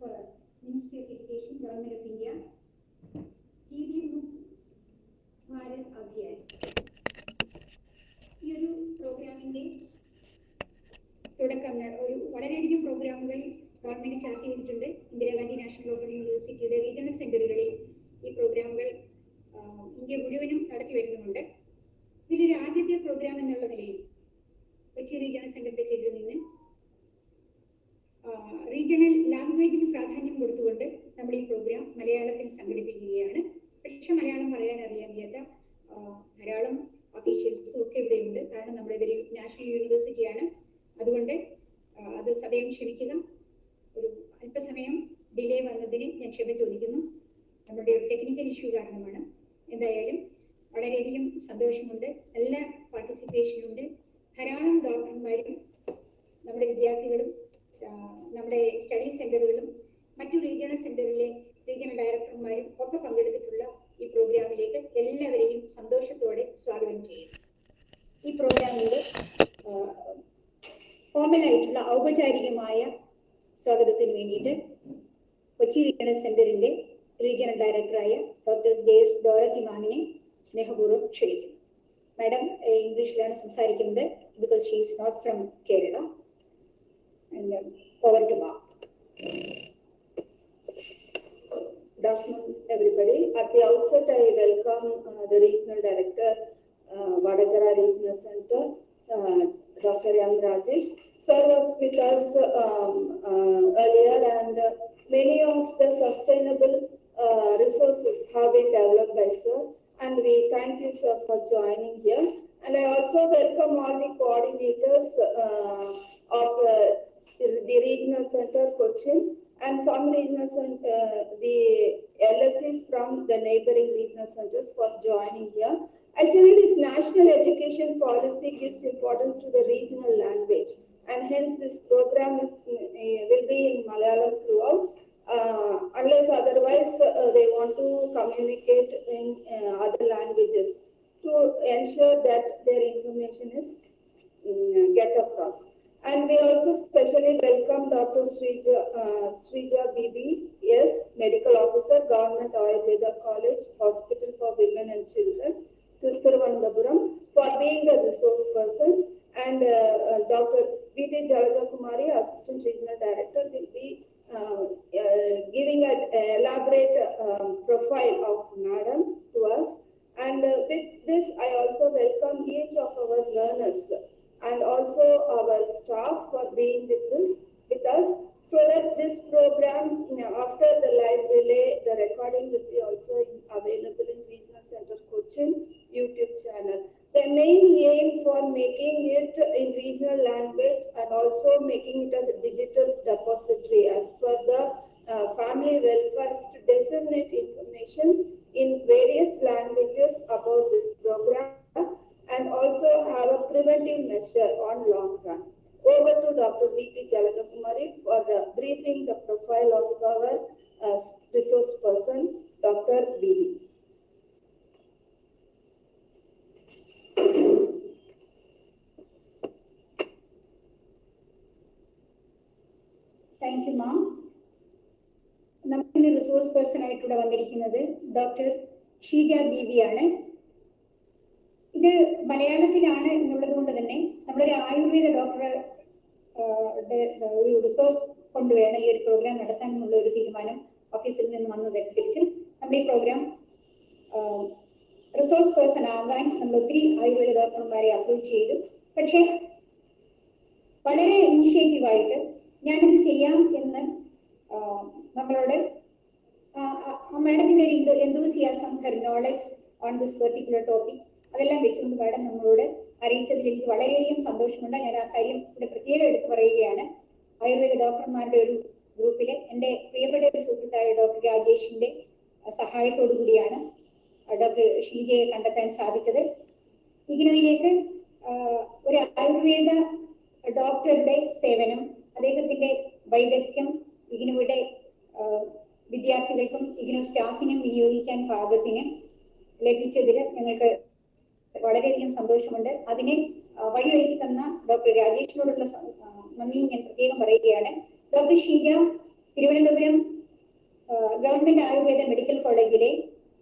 uh, Ministry of Education, Government of India, TV Bharat Abhiyan ഈ ഒരു പ്രോഗ്രാമിന്റെ തുടക്കം ഒരു വളരെയധികം പ്രോഗ്രാമുകൾ ഗവൺമെന്റ് ചാർട്ട് ചെയ്തിട്ടുണ്ട്. ഇന്ദിരാഗാന്ധി നാഷണൽ ഓപ്പൺ യൂണിവേഴ്സിറ്റിയുടെ റീജിയണൽ സെന്ററുകളിൽ ഈ പ്രോഗ്രാമുകൾ ഇന്ത്യ മുഴുവനും നടത്തി വരുന്നുമുണ്ട്. ഇതിലൊരു ആദ്യത്തെ പ്രോഗ്രാം എന്നുള്ള നിലയിൽ കൊച്ചി റീജിയണൽ കീഴിൽ നിന്ന് റീജിയണൽ ലാംഗ്വേജിന് പ്രാധാന്യം കൊടുത്തുകൊണ്ട് നമ്മൾ ഈ പ്രോഗ്രാം മലയാളത്തിൽ സംഘടിപ്പിക്കുകയാണ്. പക്ഷെ മലയാളം പറയാൻ അറിയാൻ വയ്യാത്ത ധാരാളം ഒഫീഷ്യൽസും ഒക്കെ ഇവിടെയുണ്ട്. കാരണം നമ്മുടെ ഇതൊരു നാഷണൽ യൂണിവേഴ്സിറ്റിയാണ് അതുകൊണ്ട് അത് സദയം ക്ഷമിക്കുക. ഒരു അല്പസമയം ഡിലേ വന്നതിന് ഞാൻ ക്ഷമ ചോദിക്കുന്നു. നമ്മുടെ ഒരു ടെക്നിക്കൽ ഇഷ്യൂ കാരണമാണ്. എന്തായാലും വളരെയധികം സന്തോഷമുണ്ട്. നല്ല പാർട്ടിസിപ്പേഷൻ ഉണ്ട്. ധാരാളം ഡോക്ടർമാരും നമ്മുടെ വിദ്യാർത്ഥികളും നമ്മുടെ സ്റ്റഡി സെന്ററുകളും മറ്റു റീജിയണൽ സെന്ററിലെ റീജിയണൽ ഡയറക്ടർമാരും ഒക്കെ പങ്കെടുത്തിട്ടുള്ള ഈ പ്രോഗ്രാമിലേക്ക് എല്ലാവരെയും സന്തോഷത്തോടെ സ്വാഗതം ചെയ്യുന്നു. ഈ പ്രോഗ്രാമിന്റെ ഫോർമലായിട്ടുള്ള ഔപചാരികമായ സ്വാഗതത്തിന് വേണ്ടിയിട്ട് കൊച്ചി റീജിയണൽ സെന്ററിന്റെ റീജിയണൽ ഡയറക്ടറായ ഡോക്ടർ ജെസ് ഡോറത്തി മാമിനെ സ്നേഹപൂർവം ക്ഷണിക്കുന്നു. മാഡം ഇംഗ്ലീഷിലാണ് സംസാരിക്കുന്നത് because she is not from Kerala and then over to Mark. Good afternoon, everybody. At the outset, I welcome uh, the regional director, uh, Vadagara Regional Center, uh, Dr. M. Rajesh. Sir was with us um, uh, earlier and uh, many of the sustainable uh, resources have been developed by Sir. And we thank you, sir, for joining here. And I also welcome all the coordinators uh, of the regional center Cochin and some regional cent- uh, the LSCs from the neighboring regional centers for joining here. Actually, this national education policy gives importance to the regional language and hence this program is, uh, will be in Malayalam throughout. Uh, unless otherwise uh, they want to communicate in uh, other languages to ensure that their information is mm, get across. And we also specially welcome Dr. Srija, uh, Srija Bibi, yes, Medical Officer, Government Ayurveda College, Hospital for Women and Children, Thiruvananthapuram, for being a resource person. And uh, uh, Dr. V.T. Jalaja Kumari, Assistant Regional Director, will be uh, uh, giving an elaborate um, profile of Madam to us. And uh, with this, I also welcome each of our learners and also our staff for being with this, with us, so that this program, you know, after the live relay, the recording will be also available in Regional Center Cochin YouTube channel. The main aim for making it in regional language and also making it as a digital depository as per the uh, family welfare to disseminate information in various languages about this program and also have a preventive measure on long run. Over to Dr. V.T. Jalajakumari for uh, briefing the profile of our uh, resource person, Dr. B. Thank you ma'am നമുക്കിന്ന് resource person ആയിട്ടിവിടെ വന്നിരിക്കുന്നത് doctor Sheeja ബീവിയാണ് ഇത് മലയാളത്തിലാണ് എന്നുള്ളത് കൊണ്ട് തന്നെ നമ്മളൊരു ആയുർവേദ ഡോക്ടറെ ഒരു റിസോഴ്സ് കൊണ്ടുവേണം ഈ ഒരു പ്രോഗ്രാം നടത്താൻ എന്നുള്ള ഒരു തീരുമാനം ഓഫീസിൽ നിന്ന് വന്നതനുസരിച്ച് നമ്മൾ ഈ പ്രോഗ്രാം റിസോഴ്സ് പേഴ്സൺ ആകാൻ നമ്മൾ ഒത്തിരി ആയുർവേദ ഡോക്ടർമാരെ അപ്രോച്ച് ചെയ്തു. പക്ഷേ വളരെ ഇനിഷ്യേറ്റീവായിട്ട് ഞാനിത് ചെയ്യാം എന്ന് നമ്മളോട് മാഡത്തിന്റെ ഒരു enthusiasm her knowledge on this particular topic അതെല്ലാം വെച്ചുകൊണ്ട് മാഡം നമ്മളോട് അറിയിച്ചതിൽ എനിക്ക് വളരെയധികം സന്തോഷമുണ്ട്. ഞാൻ ആ കാര്യം ഇവിടെ പ്രത്യേകം എടുത്തു പറയുകയാണ്. ആയുർവേദ ഡോക്ടർമാരുടെ ഒരു ഗ്രൂപ്പിലെ എന്റെ പ്രിയപ്പെട്ട ഒരു സുഹൃത്തായ ഡോക്ടർ രാജേഷിന്റെ സഹായത്തോടു കൂടിയാണ് ഡോക്ടർ ഷീജയെ കണ്ടെത്താൻ സാധിച്ചത്. ഇഗ്നോയിലേക്ക് ആ, ഒരു ആയുർവേദ ഡോക്ടറുടെ സേവനം അദ്ദേഹത്തിന്റെ വൈദഗ്ധ്യം ഇഗ്നുവിടെ ആ, വിദ്യാർത്ഥികൾക്കും ഇതിനും സ്റ്റാഫിനും വിനിയോഗിക്കാൻ പാകത്തിന് ലഭിച്ചതിൽ ഞങ്ങൾക്ക് വളരെയധികം സന്തോഷമുണ്ട്. അതിനെ വഴിയൊരുക്കി തന്ന ഡോക്ടർ രാജേഷിനോടുള്ള നന്ദി ഞാൻ പ്രത്യേകം പറയുകയാണ്. Doctor Sheeja Thiruvananthapuram government Ayurveda medical കോളേജിലെ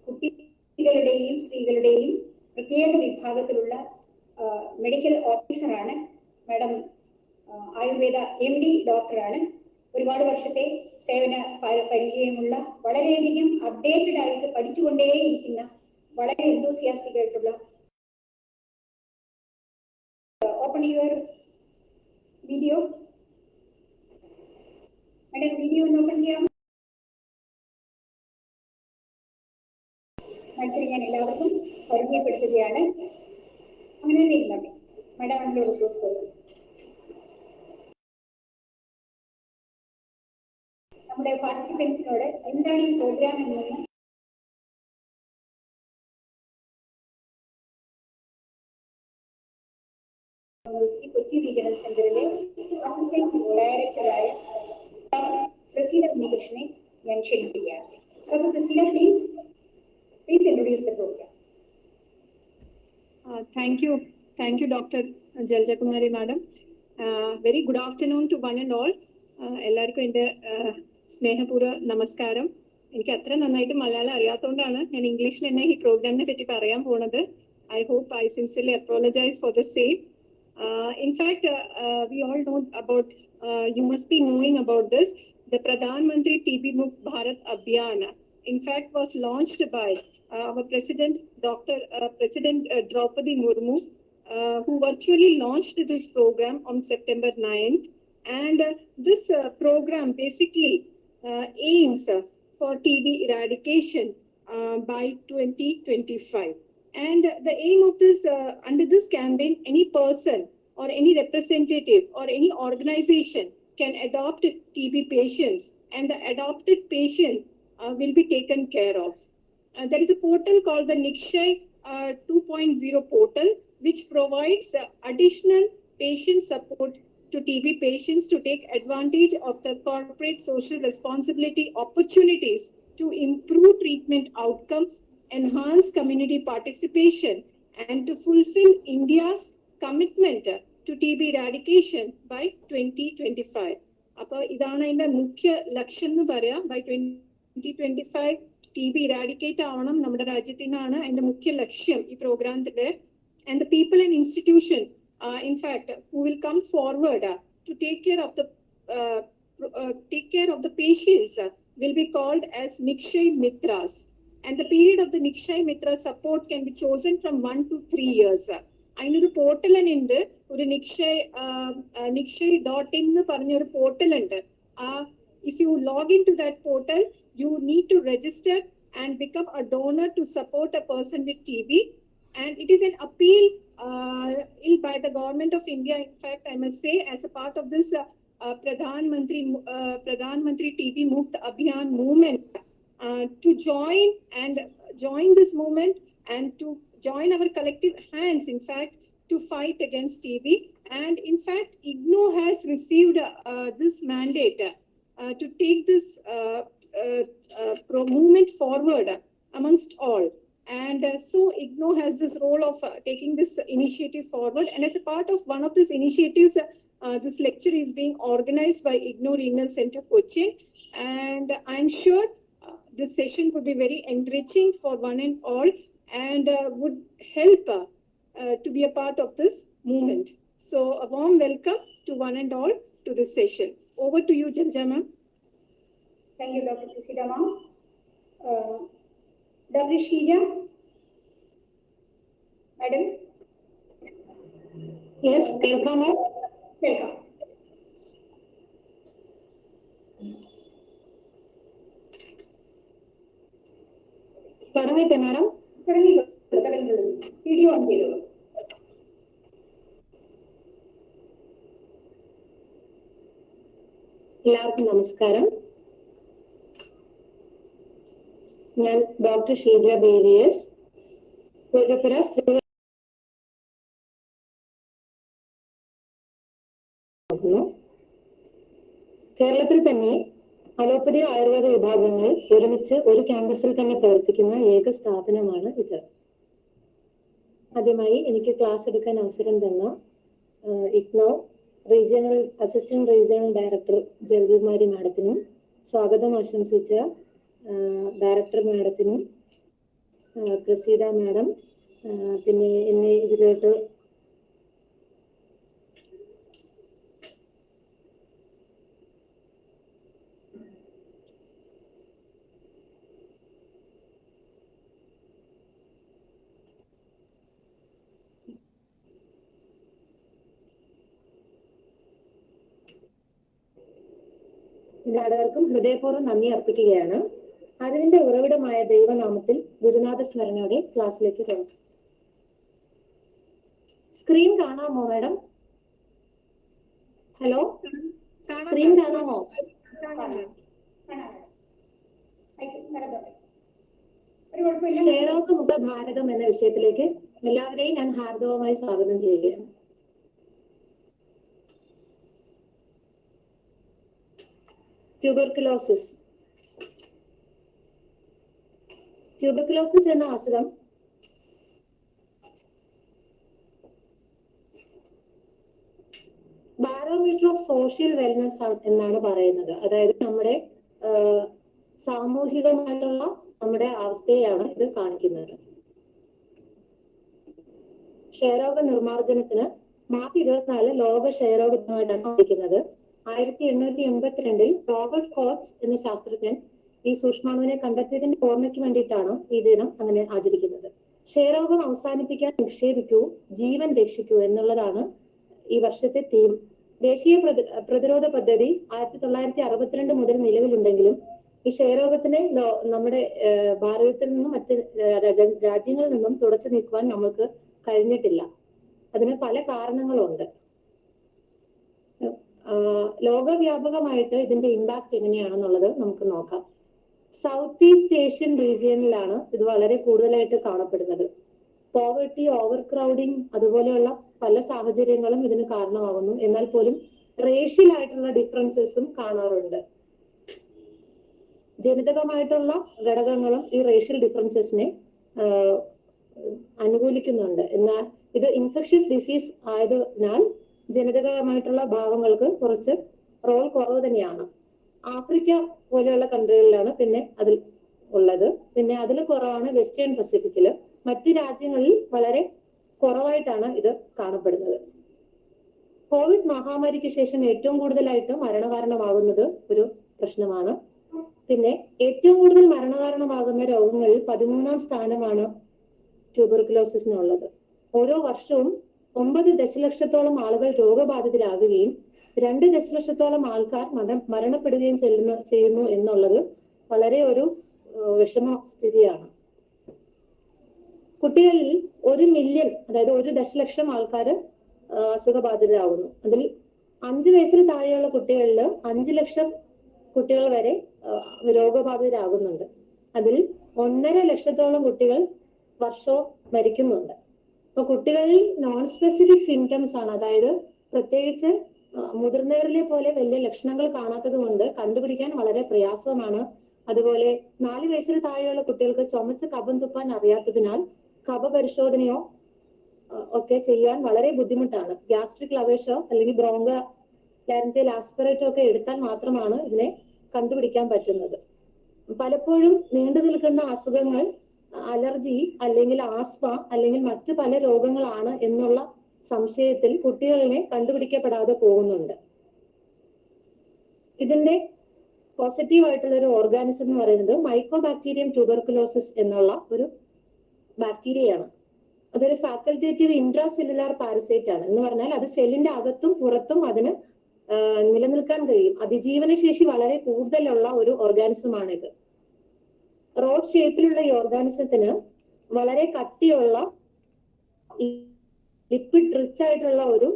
കുട്ടികളുടെയും സ്ത്രീകളുടെയും പ്രത്യേക വിഭാഗത്തിലുള്ള മെഡിക്കൽ ഓഫീസറാണ്. മാഡം ആയുർവേദ എം ഡി ഡോക്ടറാണ്. ഒരുപാട് വർഷത്തെ സേവന പരിചയമുള്ള വളരെയധികം അപ്ഡേറ്റഡ് ആയിട്ട് പഠിച്ചുകൊണ്ടേയിരിക്കുന്ന വളരെ എന്തോസിയാസ്റ്റിക് ആയിട്ടുള്ള open your video madam video ഒന്ന് ഓപ്പൺ ചെയ്യാം മത്സരം ഞാൻ എല്ലാവർക്കും പരിചയപ്പെടുത്തുകയാണ്. അങ്ങനെ തന്നെ ഇല്ല. മാഡം അതിന്റെ റിസോഴ്സ് പേഴ്സൺ നമ്മുടെ പാർട്ടിസിപ്പൻസിനോട് എന്താണ് ഈ പ്രോഗ്രാം എന്നൊന്ന് കൊച്ചി റീജിയണൽ സെന്ററിലെ അസിസ്റ്റന്റ് ഡയറക്ടറായ പ്രസീത ഉണ്ണികൃഷ്ണനെ ഞാൻ ക്ഷണിക്കുകയാണ്. Doctor Praseetha please please introduce the program thank you thank you doctor Jalajakumari madam very good afternoon to one and. Uh, എല്ലാവർക്കും എന്റെ uh, സ്നേഹപൂർവ നമസ്കാരം. എനിക്ക് അത്ര നന്നായിട്ട് മലയാളം അറിയാത്തതുകൊണ്ടാണ് ഞാൻ ഇംഗ്ലീഷിൽ തന്നെ ഈ പ്രോഗ്രാമിനെ പറ്റി പറയാൻ പോണത്. I hope I sincerely apologise for the same Uh, in fact, uh, uh, we all know about, you must be knowing about this, the Pradhan Mantri TB Mukt Bharat Abhiyan, in fact, was launched by our President, Dr. President Draupadi Murmu, who virtually launched this program on September 9th. And this program basically aims for TB eradication uh, by 2025 and the aim of this uh, under this campaign any person or any representative or any organization can adopt tb patients and the adopted patient uh, will be taken care of. Uh, there is a portal called the Nikshay uh, 2.0 portal, which provides uh, additional patient support to TB patients to take advantage of the corporate social responsibility opportunities to improve treatment outcomes, enhance community participation, and to fulfill India's commitment uh, to TB eradication by 2025. അപ്പോൾ ഇതാണ് അതിന്റെ മുഖ്യ ലക്ഷ്യം എന്ന് പറയാം. By twenty twenty five T B eradicate ആവണം നമ്മുടെ രാജ്യത്തിനാണ് അതിന്റെ മുഖ്യ ലക്ഷ്യം ഈ പ്രോഗ്രാമത്തിന്റെ and the people and institution in fact who will come forward to take care of the take care of the patients will be called as Nikshay Mitras And the period of the Nikshay Mitra support can be chosen from one two three years അതിനൊരു portal തന്നെ ഉണ്ട് ഒരു Nikshay Nikshay dot in എന്ന് പറഞ്ഞൊരു portal ഉണ്ട് ആ if you log into that portal, you need to register and become a donor to support a person with TB. And it is an appeal uh, ill by the government of India. In fact, I must say, as a part of this uh, uh, Pradhan Mantri uh, Pradhan Mantri TB Mukt Abhiyan movement, uh, to join and join this movement and to join our collective hands, in fact, to fight against TB. And in fact, IGNO has received uh, this mandate uh, to take this uh, uh, movement forward amongst all. And so IGNO has this role of taking this initiative forward. And as a part of one of these initiatives, this lecture is being organized by IGNO Renal Center Cochin. And I'm sure this session would be very enriching for one and all and uh, would help uh, uh, to be a part of this movement. So a warm welcome to one and all to this session. Over to you, Jalja ma'am. Thank you, Dr. Prisida ma'am. Uh, Dr. Sheila? Madam? Yes, welcome ma'am. Welcome. തുടങ്ങട്ടെ madam. Video on ചെയ്തു. എല്ലാവർക്കും നമസ്കാരം. ഞാൻ doctor Sheeja ബേരിയസ് പൂജപ്പുര സ്ത്രീ കേരളത്തിൽ തന്നെ allopathy Ayurveda വിഭാഗങ്ങൾ ഒരുമിച്ച് ഒരു ക്യാമ്പസിൽ തന്നെ പ്രവർത്തിക്കുന്ന ഏക സ്ഥാപനമാണ് ഇത്. ആദ്യമായി എനിക്ക് ക്ലാസ് എടുക്കാൻ അവസരം തന്ന IGNOU regional assistant regional director Jalajakumari മാഡത്തിനും സ്വാഗതം ആശംസിച്ച ഡയറക്ടർ മാഡത്തിനും പ്രസീത മാഡം പിന്നെ എന്നെ ഇതിലോട്ട് നാടകർക്കും ഹൃദയപൂർവം നന്ദി അർപ്പിക്കുകയാണ്. അറിവിന്റെ ഉറവിടമായ ദൈവനാമത്തിൽ ഗുരുനാഥ സ്മരണയുടെ ക്ലാസ്സിലേക്ക് പോകും സ്ക്രീൻ കാണാമോ മാഡം ഹലോ സ്ക്രീൻ കാണാമോ? ക്ഷയരോഗ മുഖ ഭാരതം എന്ന വിഷയത്തിലേക്ക് എല്ലാവരെയും ഞാൻ ഹാർദവമായി സ്വാഗതം ചെയ്യുകയാണ്. ട്യൂബർക്കുലോസിസ് ട്യൂബർക്കുലോസിസ് എന്ന അസുഖം ബാരോമീറ്റർ ഓഫ് സോഷ്യൽ വെൽനസ് എന്നാണ് പറയുന്നത്. അതായത് നമ്മുടെ സാമൂഹികമായിട്ടുള്ള നമ്മുടെ അവസ്ഥയെയാണ് ഇത് കാണിക്കുന്നത്. ക്ഷയരോഗ നിർമ്മാർജനത്തിന് മാർച്ച് ഇരുപത്തിനാല് ലോക ക്ഷയരോഗ ദിനമായിട്ടാണ് ആചരിക്കുന്നത് ആയിരത്തി എണ്ണൂറ്റി എൺപത്തിരണ്ടിൽ റോബർട്ട് കോക്സ് എന്ന ശാസ്ത്രജ്ഞൻ ഈ സൂക്ഷ്മാണുവിനെ കണ്ടെത്തിയതിന്റെ ഓർമ്മയ്ക്ക് വേണ്ടിയിട്ടാണ് ഈ ദിനം അങ്ങനെ ആചരിക്കുന്നത്. ക്ഷയരോഗം അവസാനിപ്പിക്കാൻ നിക്ഷേപിക്കൂ ജീവൻ രക്ഷിക്കൂ എന്നുള്ളതാണ് ഈ വർഷത്തെ തീം ദേശീയ പ്രതി- പ്രതിരോധ പദ്ധതി ആയിരത്തി തൊള്ളായിരത്തി അറുപത്തിരണ്ട് മുതൽ നിലവിലുണ്ടെങ്കിലും ഈ ക്ഷയരോഗത്തിനെ നമ്മുടെ ഭാരതത്തിൽ നിന്നും മറ്റ് രാജ്യങ്ങളിൽ നിന്നും തുടച്ചു നീക്കുവാൻ നമ്മൾക്ക് കഴിഞ്ഞിട്ടില്ല. അതിന് പല കാരണങ്ങളുണ്ട്. ലോകവ്യാപകമായിട്ട് ഇതിന്റെ ഇമ്പാക്ട് എങ്ങനെയാണെന്നുള്ളത് നമുക്ക് നോക്കാം. സൗത്ത് ഈസ്റ്റ് ഏഷ്യൻ റീജിയനിലാണ് ഇത് വളരെ കൂടുതലായിട്ട് കാണപ്പെടുന്നത്. പോവർട്ടി ഓവർ ക്രൗഡിങ് അതുപോലെയുള്ള പല സാഹചര്യങ്ങളും ഇതിന് കാരണമാകുന്നു. എന്നാൽ പോലും റേഷ്യൽ ആയിട്ടുള്ള ഡിഫറൻസസും കാണാറുണ്ട്. ജനിതകമായിട്ടുള്ള ഘടകങ്ങളും ഈ റേഷ്യൽ ഡിഫറൻസസിനെ അനുകൂലിക്കുന്നുണ്ട്. എന്നാൽ ഇത് ഇൻഫെക്ഷ്യസ് ഡിസീസ് ആയതിനാൽ ജനിതകമായിട്ടുള്ള ഭാവങ്ങൾക്ക് കുറച്ച് റോൾ കുറവ് തന്നെയാണ്. ആഫ്രിക്ക പോലെയുള്ള കൺട്രികളിലാണ് പിന്നെ അതിൽ ഉള്ളത്. പിന്നെ അതിൽ കുറവാണ് വെസ്റ്റേൺ പസഫിക്കിൽ മറ്റു രാജ്യങ്ങളിൽ വളരെ കുറവായിട്ടാണ് ഇത് കാണപ്പെടുന്നത്. കോവിഡ് മഹാമാരിക്ക് ശേഷം ഏറ്റവും കൂടുതലായിട്ട് മരണകാരണമാകുന്നത് ഒരു പ്രശ്നമാണ്. പിന്നെ ഏറ്റവും കൂടുതൽ മരണകാരണമാകുന്ന രോഗങ്ങളിൽ പതിമൂന്നാം സ്ഥാനമാണ് ട്യൂബർക്കുലോസിസിനുള്ളത് ഓരോ വർഷവും ഒമ്പത് ദശലക്ഷത്തോളം ആളുകൾ രോഗബാധിതരാകുകയും രണ്ട് ദശലക്ഷത്തോളം ആൾക്കാർ മര മരണപ്പെടുകയും ചെല്ലുന്നു ചെയ്യുന്നു എന്നുള്ളത് വളരെ ഒരു വിഷമ സ്ഥിതിയാണ്. കുട്ടികളിൽ ഒരു മില്യൺ അതായത് ഒരു ദശലക്ഷം ആൾക്കാർ അസുഖബാധിതരാകുന്നു അതിൽ അഞ്ച് വയസ്സിൽ താഴെയുള്ള കുട്ടികളിൽ അഞ്ച് ലക്ഷം കുട്ടികൾ വരെ രോഗബാധിതരാകുന്നുണ്ട്. അതിൽ ഒന്നര ലക്ഷത്തോളം കുട്ടികൾ വർഷവും മരിക്കുന്നുണ്ട്. അപ്പൊ കുട്ടികളിൽ നോൺ സ്പെസിഫിക് സിംറ്റംസ് ആണ്. അതായത് പ്രത്യേകിച്ച് മുതിർന്നവരിലെ പോലെ വലിയ ലക്ഷണങ്ങൾ കാണാത്തത് കൊണ്ട് കണ്ടുപിടിക്കാൻ വളരെ പ്രയാസമാണ്. അതുപോലെ നാല് വയസ്സിന് താഴെയുള്ള കുട്ടികൾക്ക് ചുമച്ച് കഫം തുപ്പാൻ അറിയാത്തതിനാൽ കഫ പരിശോധനയോ ഒക്കെ ചെയ്യാൻ വളരെ ബുദ്ധിമുട്ടാണ്. ഗ്യാസ്ട്രിക് ലവേഷോ അല്ലെങ്കിൽ ബ്രോങ്ക ലാരഞ്ചൽ ആസ്പിറേറ്റോ ഒക്കെ എടുത്താൽ മാത്രമാണ് ഇതിനെ കണ്ടുപിടിക്കാൻ പറ്റുന്നത്. പലപ്പോഴും നീണ്ടു നിൽക്കുന്ന അസുഖങ്ങൾ അലർജി അല്ലെങ്കിൽ ആസ്മ അല്ലെങ്കിൽ മറ്റു പല രോഗങ്ങളാണ് എന്നുള്ള സംശയത്തിൽ കുട്ടികളിനെ കണ്ടുപിടിക്കപ്പെടാതെ പോകുന്നുണ്ട്. ഇതിന്റെ പോസിറ്റീവ് ആയിട്ടുള്ള ഒരു ഓർഗാനിസം എന്ന് പറയുന്നത് മൈക്രോ ബാക്ടീരിയം ട്യൂബർക്കുലോസിസ് എന്നുള്ള ഒരു ബാക്ടീരിയയാണ് അതൊരു ഫാക്കൽറ്റേറ്റീവ് ഇൻട്രാ സെല്ലുലാർ പാരസൈറ്റ് ആണ്. എന്ന് പറഞ്ഞാൽ അത് സെല്ലിന്റെ അകത്തും പുറത്തും അതിന് നിലനിൽക്കാൻ കഴിയും. അതിജീവനശേഷി വളരെ കൂടുതലുള്ള ഒരു ഓർഗാനിസം ഇത് റോഡ് ഷേപ്പിലുള്ള ഈ ഓർഗാനിസത്തിന് വളരെ കട്ടിയുള്ള ലിക്വിഡ് റിച്ച് ആയിട്ടുള്ള ഒരു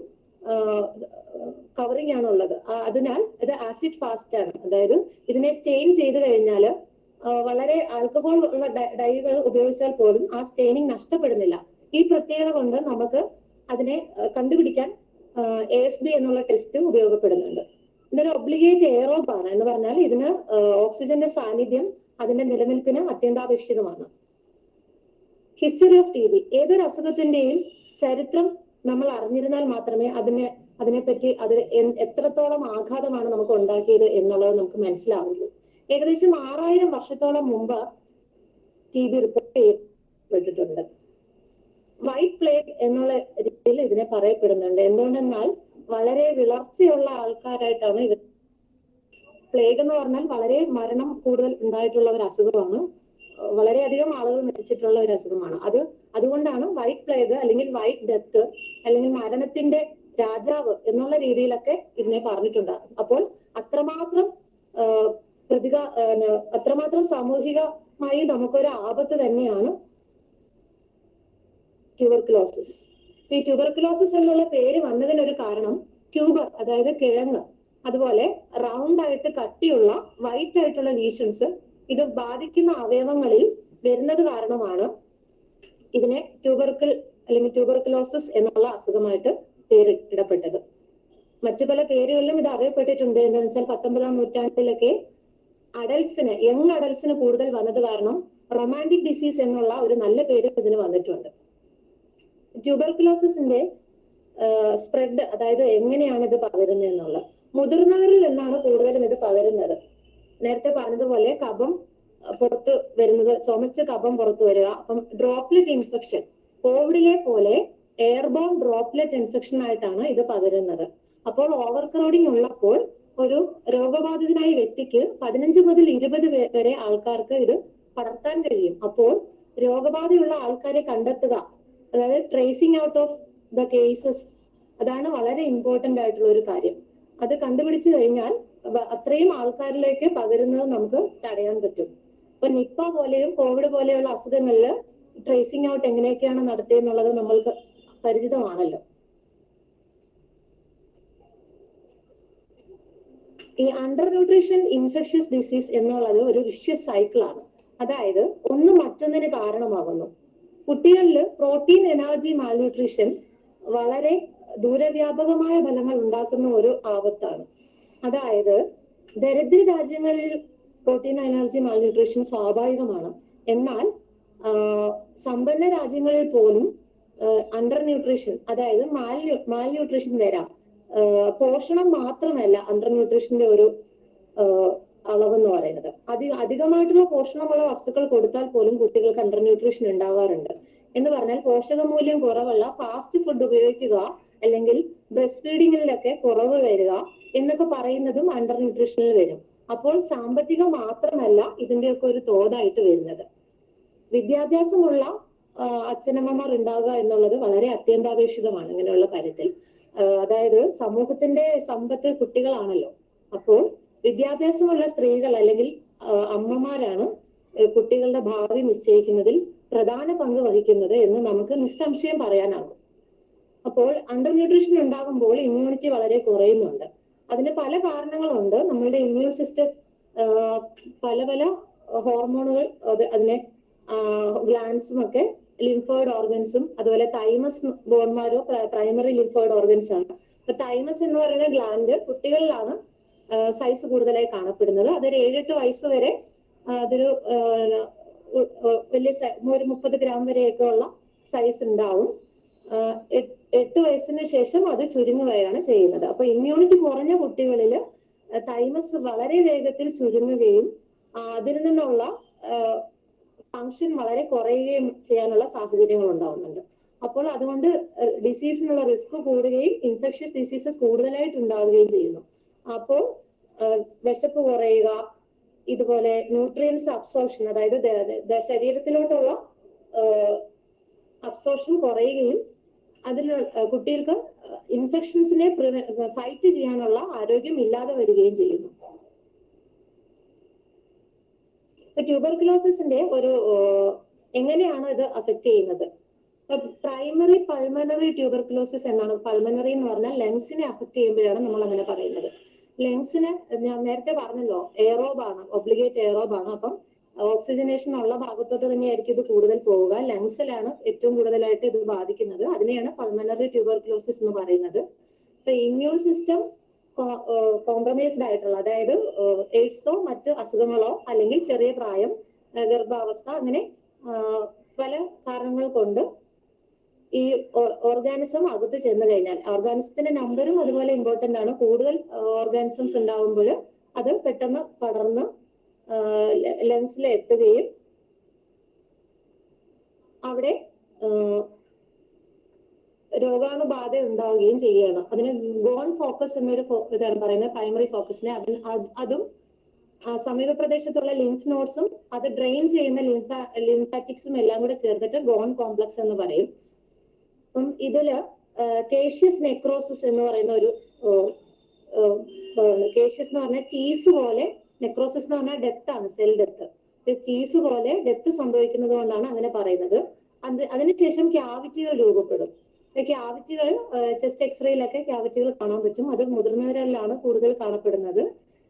കവറിംഗ് ആണ് ഉള്ളത്. അതിനാൽ ഇത് ആസിഡ് ഫാസ്റ്റ് ആണ്. അതായത് ഇതിനെ സ്റ്റെയിൻ ചെയ്ത് കഴിഞ്ഞാൽ വളരെ ആൽക്കഹോൾ ഉള്ള ഡൈകൾ ഉപയോഗിച്ചാൽ പോലും ആ സ്റ്റെയിനിങ് നഷ്ടപ്പെടുന്നില്ല. ഈ പ്രത്യേകത കൊണ്ട് നമുക്ക് അതിനെ കണ്ടുപിടിക്കാൻ എ എഫ് ബി എന്നുള്ള ടെസ്റ്റ് ഉപയോഗപ്പെടുന്നുണ്ട്. ഇതൊരു ഒബ്ലിഗേറ്റ് എയറോബ് ആണ് എന്ന് പറഞ്ഞാൽ ഇതിന് ഓക്സിജന്റെ സാന്നിധ്യം അതിന്റെ നിലനിൽപ്പിന് അത്യന്താപേക്ഷിതമാണ്. ഹിസ്റ്ററി ഓഫ് ടി ബി ഏതൊരു അസുഖത്തിന്റെയും ചരിത്രം നമ്മൾ അറിഞ്ഞിരുന്നാൽ മാത്രമേ അതിനെ അതിനെപ്പറ്റി അത് എത്രത്തോളം ആഘാതമാണ് നമുക്ക് ഉണ്ടാക്കിയത് എന്നുള്ളത് നമുക്ക് മനസ്സിലാവുള്ളൂ. ഏകദേശം ആറായിരം വർഷത്തോളം മുമ്പ് ടി ബി റിപ്പോർട്ട് ചെയ്യപ്പെട്ടിട്ടുണ്ട്. വൈറ്റ് പ്ലേഗ് എന്നുള്ള രീതിയിൽ ഇതിനെ പറയപ്പെടുന്നുണ്ട്. എന്തുകൊണ്ടെന്നാൽ വളരെ വിളർച്ചയുള്ള ആൾക്കാരായിട്ടാണ് ഇത് പ്ലേഗ് എന്ന് പറഞ്ഞാൽ വളരെ മരണം കൂടുതൽ ഉണ്ടായിട്ടുള്ള ഒരു അസുഖമാണ്. വളരെ വളരെയധികം ആളുകൾ മരിച്ചിട്ടുള്ള ഒരു അസുഖമാണ്. അത് അതുകൊണ്ടാണ് വൈറ്റ് പ്ലേഗ് അല്ലെങ്കിൽ വൈറ്റ് ഡെത്ത് അല്ലെങ്കിൽ മരണത്തിന്റെ രാജാവ് എന്നുള്ള രീതിയിലൊക്കെ ഇതിനെ പറഞ്ഞിട്ടുണ്ട്. അപ്പോൾ അത്രമാത്രം പ്രതിക അത്രമാത്രം സാമൂഹികമായി നമുക്കൊരു ആപത്ത് തന്നെയാണ് ട്യൂബർക്കുലോസിസ് ഈ ട്യൂബർക്കുലോസിസ് എന്നുള്ള പേര് വന്നതിനൊരു കാരണം ട്യൂബർ അതായത് കിഴങ്ങ്. അതുപോലെ റൗണ്ട് ആയിട്ട് കട്ടിയുള്ള വൈറ്റ് ആയിട്ടുള്ള ലീഷൻസ് ഇത് ബാധിക്കുന്ന അവയവങ്ങളിൽ വരുന്നത് കാരണമാണ് ഇതിനെ ട്യൂബർക്കിൾ അല്ലെങ്കിൽ ട്യൂബർക്കുലോസിസ് എന്നുള്ള അസുഖമായിട്ട് പേരിടപ്പെട്ടത് മറ്റു പല പേരുകളിലും ഇത് അറിയപ്പെട്ടിട്ടുണ്ട്. എന്താണെന്ന് വെച്ചാൽ പത്തൊമ്പതാം നൂറ്റാണ്ടിലൊക്കെ അഡൽസിന് യങ് അഡൽസിന് കൂടുതൽ വന്നത് കാരണം റൊമാന്റിക് ഡിസീസ് എന്നുള്ള ഒരു നല്ല പേര് ഇതിന് വന്നിട്ടുണ്ട്. ട്യൂബർക്കുലോസിന്റെ സ്പ്രെഡ് അതായത് എങ്ങനെയാണ് ഇത് പകരുന്നത് എന്നുള്ളത്. മുതിർന്നവരിൽ നിന്നാണ് കൂടുതലും ഇത് പകരുന്നത്. നേരത്തെ പറഞ്ഞതുപോലെ കഫം പുറത്ത് വരുന്നത് ചുമച്ച് കഫം പുറത്തു വരിക അപ്പം ഡ്രോപ്ലെറ്റ് ഇൻഫെക്ഷൻ കോവിഡിലെ പോലെ എയർബോൺ ഡ്രോപ്ലെറ്റ് ഇൻഫെക്ഷൻ ആയിട്ടാണ് ഇത് പകരുന്നത്. അപ്പോൾ ഓവർ ക്രൗഡിംഗ് ഉള്ളപ്പോൾ ഒരു രോഗബാധിതനായ വ്യക്തിക്ക് പതിനഞ്ച് മുതൽ ഇരുപത് വരെ ആൾക്കാർക്ക് ഇത് പടർത്താൻ കഴിയും. അപ്പോൾ രോഗബാധയുള്ള ആൾക്കാരെ കണ്ടെത്തുക അതായത് tracing out of the cases അതാണ് വളരെ ഇമ്പോർട്ടന്റ് ആയിട്ടുള്ള ഒരു കാര്യം. അത് കണ്ടുപിടിച്ചു കഴിഞ്ഞാൽ അത്രയും ആൾക്കാരിലേക്ക് പകരുന്നത് നമുക്ക് തടയാൻ പറ്റും. ഇപ്പൊ നിപ്പ പോലെയും കോവിഡ് പോലെയുള്ള അസുഖങ്ങളിൽ ട്രേസിംഗ് ഔട്ട് എങ്ങനെയൊക്കെയാണ് നടത്തിയെന്നുള്ളത് നമ്മൾക്ക് പരിചിതമാണല്ലോ. ഈ അണ്ടർ ന്യൂട്രീഷൻ ഇൻഫെക്ഷ്യസ് ഡിസീസ് എന്നുള്ളത് ഒരു വിഷ്യസ് സൈക്കിളാണ് അതായത് ഒന്ന് മറ്റൊന്നിന് കാരണമാകുന്നു. കുട്ടികളിൽ പ്രോട്ടീൻ എനർജി മാൽന്യൂട്രീഷൻ വളരെ ദൂരവ്യാപകമായ ഫലങ്ങൾ ഉണ്ടാക്കുന്ന ഒരു ആപത്താണ്. അതായത് ദരിദ്ര രാജ്യങ്ങളിൽ പ്രോട്ടീൻ എനർജി മാൽന്യൂട്രീഷൻ സ്വാഭാവികമാണ്. എന്നാൽ സമ്പന്ന രാജ്യങ്ങളിൽ പോലും അണ്ടർ ന്യൂട്രീഷൻ അതായത് മാൽ മാൽന്യൂട്രീഷൻ വരാം. പോഷണം മാത്രമല്ല അണ്ടർ ന്യൂട്രീഷന്റെ ഒരു അളവ് അളവെന്ന് പറയുന്നത്. അതി അധികമായിട്ടുള്ള പോഷണമുള്ള വസ്തുക്കൾ കൊടുത്താൽ പോലും കുട്ടികൾക്ക് അണ്ടർ ന്യൂട്രീഷൻ ഉണ്ടാവാറുണ്ട് എന്ന് പറഞ്ഞാൽ പോഷകമൂല്യം കുറവുള്ള ഫാസ്റ്റ് ഫുഡ് ഉപയോഗിക്കുക അല്ലെങ്കിൽ ബ്രസ്റ്റ് ഫീഡിങ്ങിലൊക്കെ കുറവ് വരിക എന്നൊക്കെ പറയുന്നതും അണ്ടർ ന്യൂട്രീഷനിൽ വരും. അപ്പോൾ സാമ്പത്തികം മാത്രമല്ല ഇതിന്റെയൊക്കെ ഒരു തോതായിട്ട് വരുന്നത്. വിദ്യാഭ്യാസമുള്ള അച്ഛനമ്മമാർ ഉണ്ടാവുക എന്നുള്ളത് വളരെ അത്യന്താപേക്ഷിതമാണ് ഇങ്ങനെയുള്ള കാര്യത്തിൽ. അതായത് സമൂഹത്തിന്റെ സമ്പത്ത് കുട്ടികളാണല്ലോ. അപ്പോൾ വിദ്യാഭ്യാസമുള്ള സ്ത്രീകൾ അല്ലെങ്കിൽ അമ്മമാരാണ് കുട്ടികളുടെ ഭാവി നിശ്ചയിക്കുന്നതിൽ പ്രധാന പങ്ക് വഹിക്കുന്നത് എന്ന് നമുക്ക് നിസ്സംശയം പറയാനാകും. അപ്പോൾ അണ്ടർ ന്യൂട്രീഷൻ ഉണ്ടാകുമ്പോൾ ഇമ്മ്യൂണിറ്റി വളരെ കുറയുന്നുണ്ട്. അതിന് പല കാരണങ്ങളുണ്ട്. നമ്മളുടെ ഇമ്മ്യൂൺ സിസ്റ്റം പല പല ഹോർമോണുകൾ അത് അതിനെ ഗ്ലാൻസും ഒക്കെ ലിംഫോയിഡ് ഓർഗൻസും അതുപോലെ thymus bone marrow primary lymphoid organs ആണ്. അപ്പൊ തൈമസ് എന്ന് പറയുന്ന ഗ്ലാൻഡ് കുട്ടികളിലാണ് സൈസ് കൂടുതലായി കാണപ്പെടുന്നത്. അതൊരു ഏഴെട്ട് വയസ്സ് വരെ അതൊരു വലിയ ഒരു മുപ്പത് ഗ്രാം വരെയൊക്കെ ഉള്ള സൈസ് ഉണ്ടാവും. എട്ട് വയസ്സിന് ശേഷം അത് ചുരുങ്ങുകയാണ് ചെയ്യുന്നത്. അപ്പൊ ഇമ്മ്യൂണിറ്റി കുറഞ്ഞ കുട്ടികളിൽ തൈമസ് വളരെ വേഗത്തിൽ ചുരുങ്ങുകയും അതിൽ നിന്നുള്ള ഫങ്ഷൻ വളരെ കുറയുകയും ചെയ്യാനുള്ള സാഹചര്യങ്ങൾ ഉണ്ടാവുന്നുണ്ട്. അപ്പോൾ അതുകൊണ്ട് ഡിസീസിനുള്ള റിസ്ക് കൂടുകയും ഇൻഫെക്ഷ്യസ് ഡിസീസസ് കൂടുതലായിട്ട് ഉണ്ടാവുകയും ചെയ്യുന്നു. അപ്പോൾ വിശപ്പ് കുറയുക ഇതുപോലെ ന്യൂട്രിയൻസ് അബ്സോർഷൻ അതായത് ശരീരത്തിലോട്ടുള്ള അബ്സോർഷൻ കുറയുകയും അതിൽ കുട്ടികൾക്ക് ഇൻഫെക്ഷൻസിനെ ഫൈറ്റ് ചെയ്യാനുള്ള ആരോഗ്യം ഇല്ലാതെ വരികയും ചെയ്യുന്നു. ട്യൂബർക്കുലോസിന്റെ ഒരു എങ്ങനെയാണ് ഇത് അഫക്ട് ചെയ്യുന്നത്? പ്രൈമറി പൾമനറി ട്യൂബർക്കുലോസിസ് എന്നാണ്. പൾമനറി എന്ന് പറഞ്ഞാൽ ലങ്സിനെ അഫക്ട് ചെയ്യുമ്പോഴാണ് നമ്മൾ അങ്ങനെ പറയുന്നത്. ലങ്സിന് ഞാൻ നേരത്തെ പറഞ്ഞല്ലോ എയറോബാണ് ഒബ്ലിഗേറ്റ് എയറോബാണ് അപ്പം ഓക്സിജനേഷൻ ഉള്ള ഭാഗത്തോട്ട് തന്നെയായിരിക്കും ഇത് കൂടുതൽ പോവുക. ലങ്സിലാണ് ഏറ്റവും കൂടുതലായിട്ട് ഇത് ബാധിക്കുന്നത്. അതിനെയാണ് പൾമനറി ട്യൂബർക്ലോസിസ് എന്ന് പറയുന്നത്. ഇപ്പൊ ഇമ്മ്യൂൺ സിസ്റ്റം കോംപ്രമൈസ്ഡ് ആയിട്ടുള്ള അതായത് എയ്ഡ്സോ മറ്റ് അസുഖങ്ങളോ അല്ലെങ്കിൽ ചെറിയ പ്രായം ഗർഭാവസ്ഥ അങ്ങനെ പല കാരണങ്ങൾ കൊണ്ട് ഈ ഓർഗാനിസം അകത്ത് ചെന്ന് കഴിഞ്ഞാൽ ഓർഗാനിസത്തിന്റെ നമ്പറും അതുപോലെ ഇമ്പോർട്ടന്റ് ആണ്. കൂടുതൽ ഓർഗാനിസംസ് ഉണ്ടാവുമ്പോൾ അത് പെട്ടെന്ന് പടർന്ന് ലെൻസിൽ എത്തുകയും അവിടെ രോഗാണുബാധ ഉണ്ടാവുകയും ചെയ്യുകയാണ്. അതിന് ഗോൺ ഫോക്കസ് എന്നൊരു ഇതാണ് പറയുന്നത് പ്രൈമറി ഫോക്കസിനെ അതിന് അതും സമീപ പ്രദേശത്തുള്ള ലിംഫ് നോട്ട്സും അത് ഡ്രെയിൻ ചെയ്യുന്ന ലിംഫ ലിംഫാറ്റിക്സും എല്ലാം കൂടെ ചേർത്തിട്ട് ഗോൺ കോംപ്ലക്സ് എന്ന് പറയും. അപ്പം ഇതിൽ കേഷ്യസ് നെക്രോസിസ് എന്ന് പറയുന്ന ഒരു കേഷ്യസ് എന്ന് പറഞ്ഞാൽ ചീസ് പോലെ നെക്രോസിസ് എന്ന് പറഞ്ഞാൽ ഡെത്ത് ആണ് സെൽ ഡെത്ത് ചീസ് പോലെ ഡെത്ത് സംഭവിക്കുന്നത് കൊണ്ടാണ് അങ്ങനെ പറയുന്നത്. അത് അതിനുശേഷം ക്യാവിറ്റികൾ രൂപപ്പെടും. ക്യാവിറ്റികൾ ചെസ്റ്റ് എക്സ്റേയിലൊക്കെ ക്യാവിറ്റികൾ കാണാൻ പറ്റും. അത് മുതിർന്നവരിലാണ് കൂടുതൽ കാണപ്പെടുന്നത്.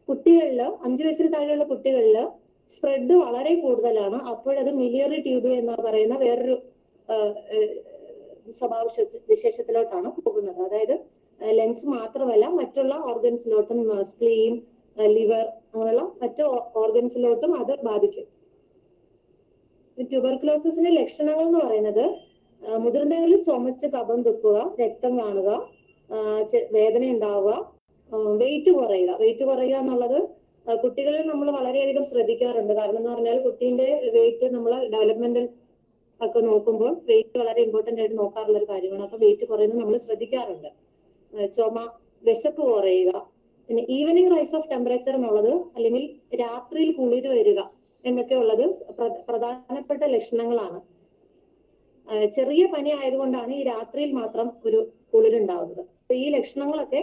കുട്ടികളിൽ അഞ്ചു വയസ്സിന് താഴെയുള്ള കുട്ടികളിൽ സ്പ്രെഡ് വളരെ കൂടുതലാണ്. അപ്പോഴത് മിലിയറി ട്യൂബ് എന്ന് പറയുന്ന വേറൊരു സ്വഭാവ വിശേഷത്തിലോട്ടാണ് പോകുന്നത്. അതായത് ലെങ്സ് മാത്രമല്ല മറ്റുള്ള ഓർഗൻസിലോട്ടും സ്പ്ലീൻ ലിവർ അങ്ങനെയുള്ള മറ്റു ഓർഗൻസിലോട്ടും അത് ബാധിക്കും. ട്യൂബർക്ലോസിന്റെ ലക്ഷണങ്ങൾ എന്ന് പറയുന്നത് മുതിർന്നവരിൽ ചുമച്ച് കഫം തുപ്പുക രക്തം കാണുക വേദന ഉണ്ടാവുക വെയിറ്റ് കുറയുക. വെയിറ്റ് കുറയുക എന്നുള്ളത് കുട്ടികളിൽ നമ്മൾ വളരെയധികം ശ്രദ്ധിക്കാറുണ്ട്. കാരണം എന്ന് പറഞ്ഞാൽ കുട്ടീന്റെ വെയിറ്റ് നമ്മൾ ഡെവലപ്മെന്റൽ ഒക്കെ നോക്കുമ്പോൾ വെയിറ്റ് വളരെ ഇമ്പോർട്ടന്റ് ആയിട്ട് നോക്കാറുള്ള ഒരു കാര്യമാണ്. അപ്പൊ വെയിറ്റ് കുറയുന്നത് നമ്മൾ ശ്രദ്ധിക്കാറുണ്ട്. ചുമ വിശപ്പ് കുറയുക പിന്നെ ഈവനിങ് റൈസ് ഓഫ് ടെമ്പറേച്ചർ എന്നുള്ളത് അല്ലെങ്കിൽ രാത്രിയിൽ കുളിര് വരിക എന്നൊക്കെ ഉള്ളത് പ്ര- പ്രധാനപ്പെട്ട ലക്ഷണങ്ങളാണ്. ചെറിയ പനി ആയതുകൊണ്ടാണ് ഈ രാത്രിയിൽ മാത്രം ഒരു കുളിരുണ്ടാവുന്നത് അപ്പൊ ഈ ലക്ഷണങ്ങളൊക്കെ